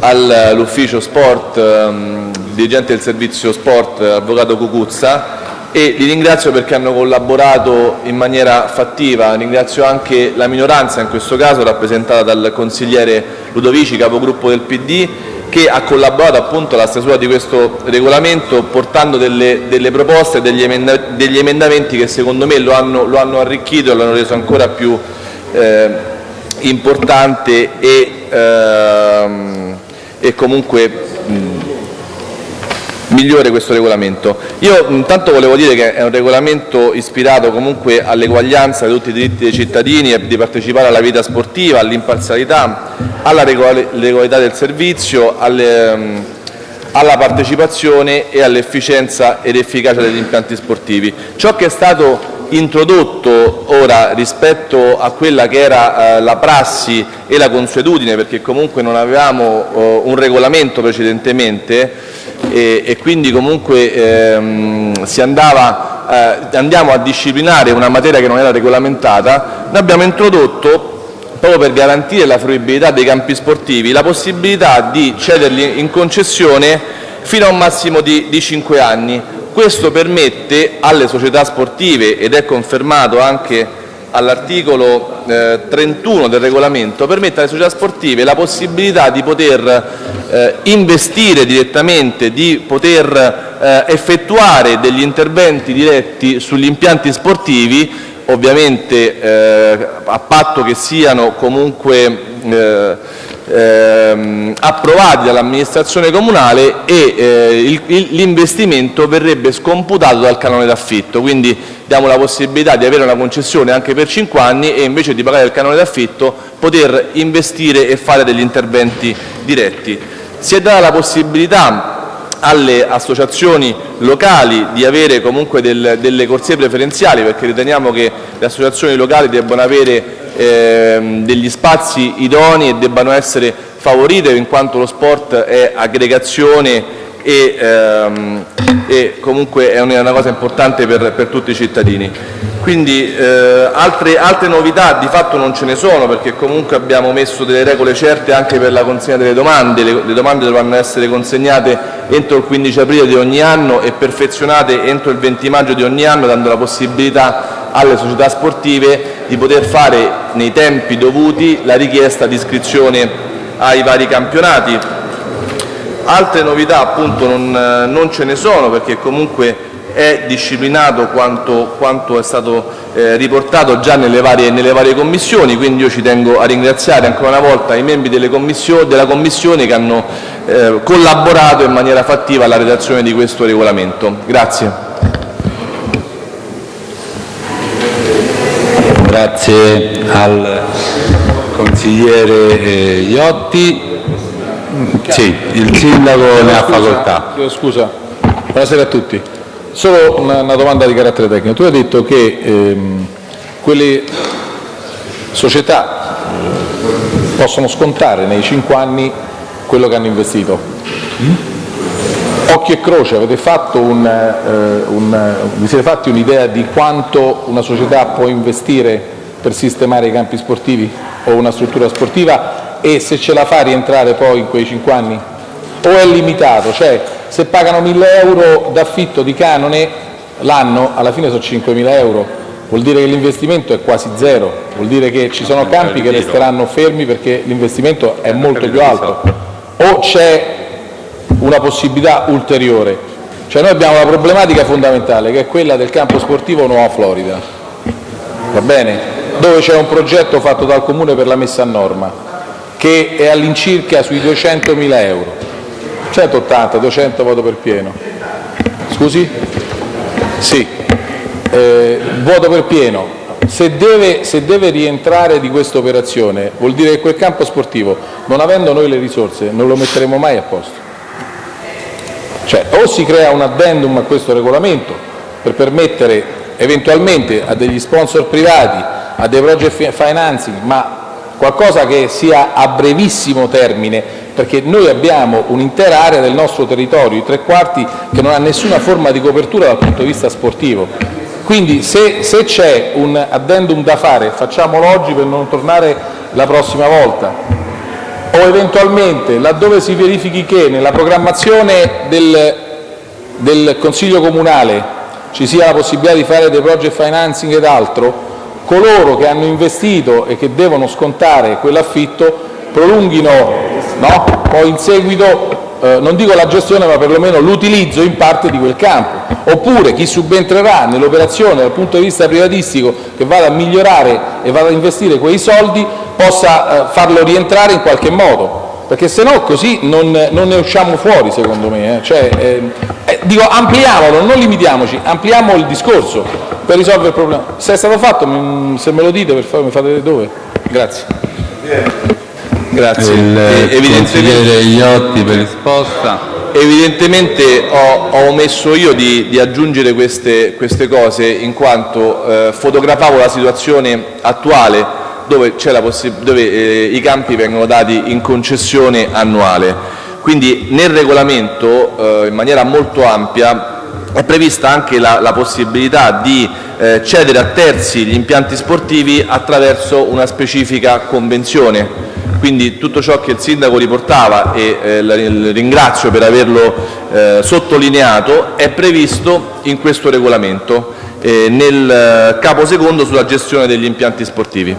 all'ufficio sport, ehm, dirigente del servizio sport, avvocato Cucuzza, e li ringrazio perché hanno collaborato in maniera fattiva. Ringrazio anche la minoranza, in questo caso rappresentata dal consigliere Ludovici, capogruppo del PD, che ha collaborato appunto alla stesura di questo regolamento portando delle, delle proposte degli, emenda, degli, emendamenti che secondo me lo hanno, lo hanno arricchito e lo hanno reso ancora più eh, importante e, ehm, e comunque mh, migliore questo regolamento. Io intanto volevo dire che è un regolamento ispirato comunque all'eguaglianza di tutti i diritti dei cittadini di partecipare alla vita sportiva, all'imparzialità, alla regolarità del servizio, alle, alla partecipazione e all'efficienza ed efficacia degli impianti sportivi. Ciò che è stato introdotto ora rispetto a quella che era eh, la prassi e la consuetudine, perché comunque non avevamo eh, un regolamento precedentemente, e, e quindi comunque ehm, andava, eh, andiamo a disciplinare una materia che non era regolamentata, noi abbiamo introdotto proprio per garantire la fruibilità dei campi sportivi, la possibilità di cederli in concessione fino a un massimo di, di 5 anni. Questo permette alle società sportive, ed è confermato anche all'articolo eh, 31 del regolamento, permette alle società sportive la possibilità di poter eh, investire direttamente, di poter eh, effettuare degli interventi diretti sugli impianti sportivi, ovviamente eh, a patto che siano comunque eh, ehm, approvati dall'amministrazione comunale e eh, l'investimento verrebbe scomputato dal canone d'affitto. Quindi diamo la possibilità di avere una concessione anche per 5 anni e invece di pagare il canone d'affitto poter investire e fare degli interventi diretti. Si è data la possibilità alle associazioni locali di avere comunque del, delle corsie preferenziali perché riteniamo che le associazioni locali debbano avere eh, degli spazi idonei e debbano essere favorite in quanto lo sport è aggregazione e, ehm, e comunque è una cosa importante per, per tutti i cittadini. Quindi eh, altre, altre, novità di fatto non ce ne sono perché comunque abbiamo messo delle regole certe anche per la consegna delle domande, le, le domande dovranno essere consegnate entro il 15 aprile di ogni anno e perfezionate entro il 20 maggio di ogni anno dando la possibilità alle società sportive di poter fare nei tempi dovuti la richiesta di iscrizione ai vari campionati Altre novità appunto non, non ce ne sono perché comunque è disciplinato quanto, quanto è stato eh, riportato già nelle varie, nelle varie, commissioni, quindi io ci tengo a ringraziare ancora una volta i membri della Commissione che hanno eh, collaborato in maniera fattiva alla redazione di questo regolamento. Grazie. Grazie al consigliere eh, Iotti. Sì, il sindaco ne ha facoltà. Scusa, buonasera a tutti. Solo una, una, domanda di carattere tecnico. Tu hai detto che ehm, quelle società possono scontare nei cinque anni quello che hanno investito. Mm? Occhio e croce, avete fatto un, eh, un, vi siete fatti un'idea di quanto una società può investire per sistemare i campi sportivi o una struttura sportiva e se ce la fa rientrare poi in quei 5 anni? O è limitato? Cioè, se pagano 1.000 euro d'affitto di canone l'anno, alla fine sono 5.000 euro, vuol dire che l'investimento è quasi zero, vuol dire che ci sono campi che resteranno fermi perché l'investimento è molto più alto. O c'è una possibilità ulteriore? Cioè noi abbiamo la problematica fondamentale che è quella del campo sportivo Nuova Florida, va bene? Dove c'è un progetto fatto dal Comune per la messa a norma che è all'incirca sui 200.000 euro. 180, 200 voto per pieno. Scusi? Sì. Eh, voto per pieno. Se deve, se deve rientrare di questa operazione vuol dire che quel campo sportivo, non avendo noi le risorse, non lo metteremo mai a posto. Cioè, o si crea un addendum a questo regolamento per permettere eventualmente a degli sponsor privati, a dei project financing, ma qualcosa che sia a brevissimo termine, perché noi abbiamo un'intera area del nostro territorio, i tre quarti, che non ha nessuna forma di copertura dal punto di vista sportivo. Quindi se, se c'è un addendum da fare facciamolo oggi per non tornare la prossima volta o eventualmente laddove si verifichi che nella programmazione del, del Consiglio Comunale ci sia la possibilità di fare dei project financing ed altro, coloro che hanno investito e che devono scontare quell'affitto prolunghino no? poi in seguito eh, non dico la gestione ma perlomeno l'utilizzo in parte di quel campo, oppure chi subentrerà nell'operazione dal punto di vista privatistico che vada a migliorare e vada a investire quei soldi possa eh, farlo rientrare in qualche modo, perché se no così non, non ne usciamo fuori secondo me. Eh. Cioè, eh, eh, dico ampliamolo, non limitiamoci, ampliamo il discorso per risolvere il problema. Se è stato fatto, se me lo dite per favore mi fate vedere dove. Grazie. Grazie. Il eh, evidentemente, Iotti per risposta. Evidentemente ho, ho omesso io di, di aggiungere queste, queste, cose in quanto eh, fotografavo la situazione attuale dove, dove eh, i campi vengono dati in concessione annuale. Quindi nel regolamento eh, in maniera molto ampia è prevista anche la, la possibilità di eh, cedere a terzi gli impianti sportivi attraverso una specifica convenzione quindi tutto ciò che il sindaco riportava, e eh, ringrazio per averlo eh, sottolineato, è previsto in questo regolamento eh, nel capo secondo sulla gestione degli impianti sportivi.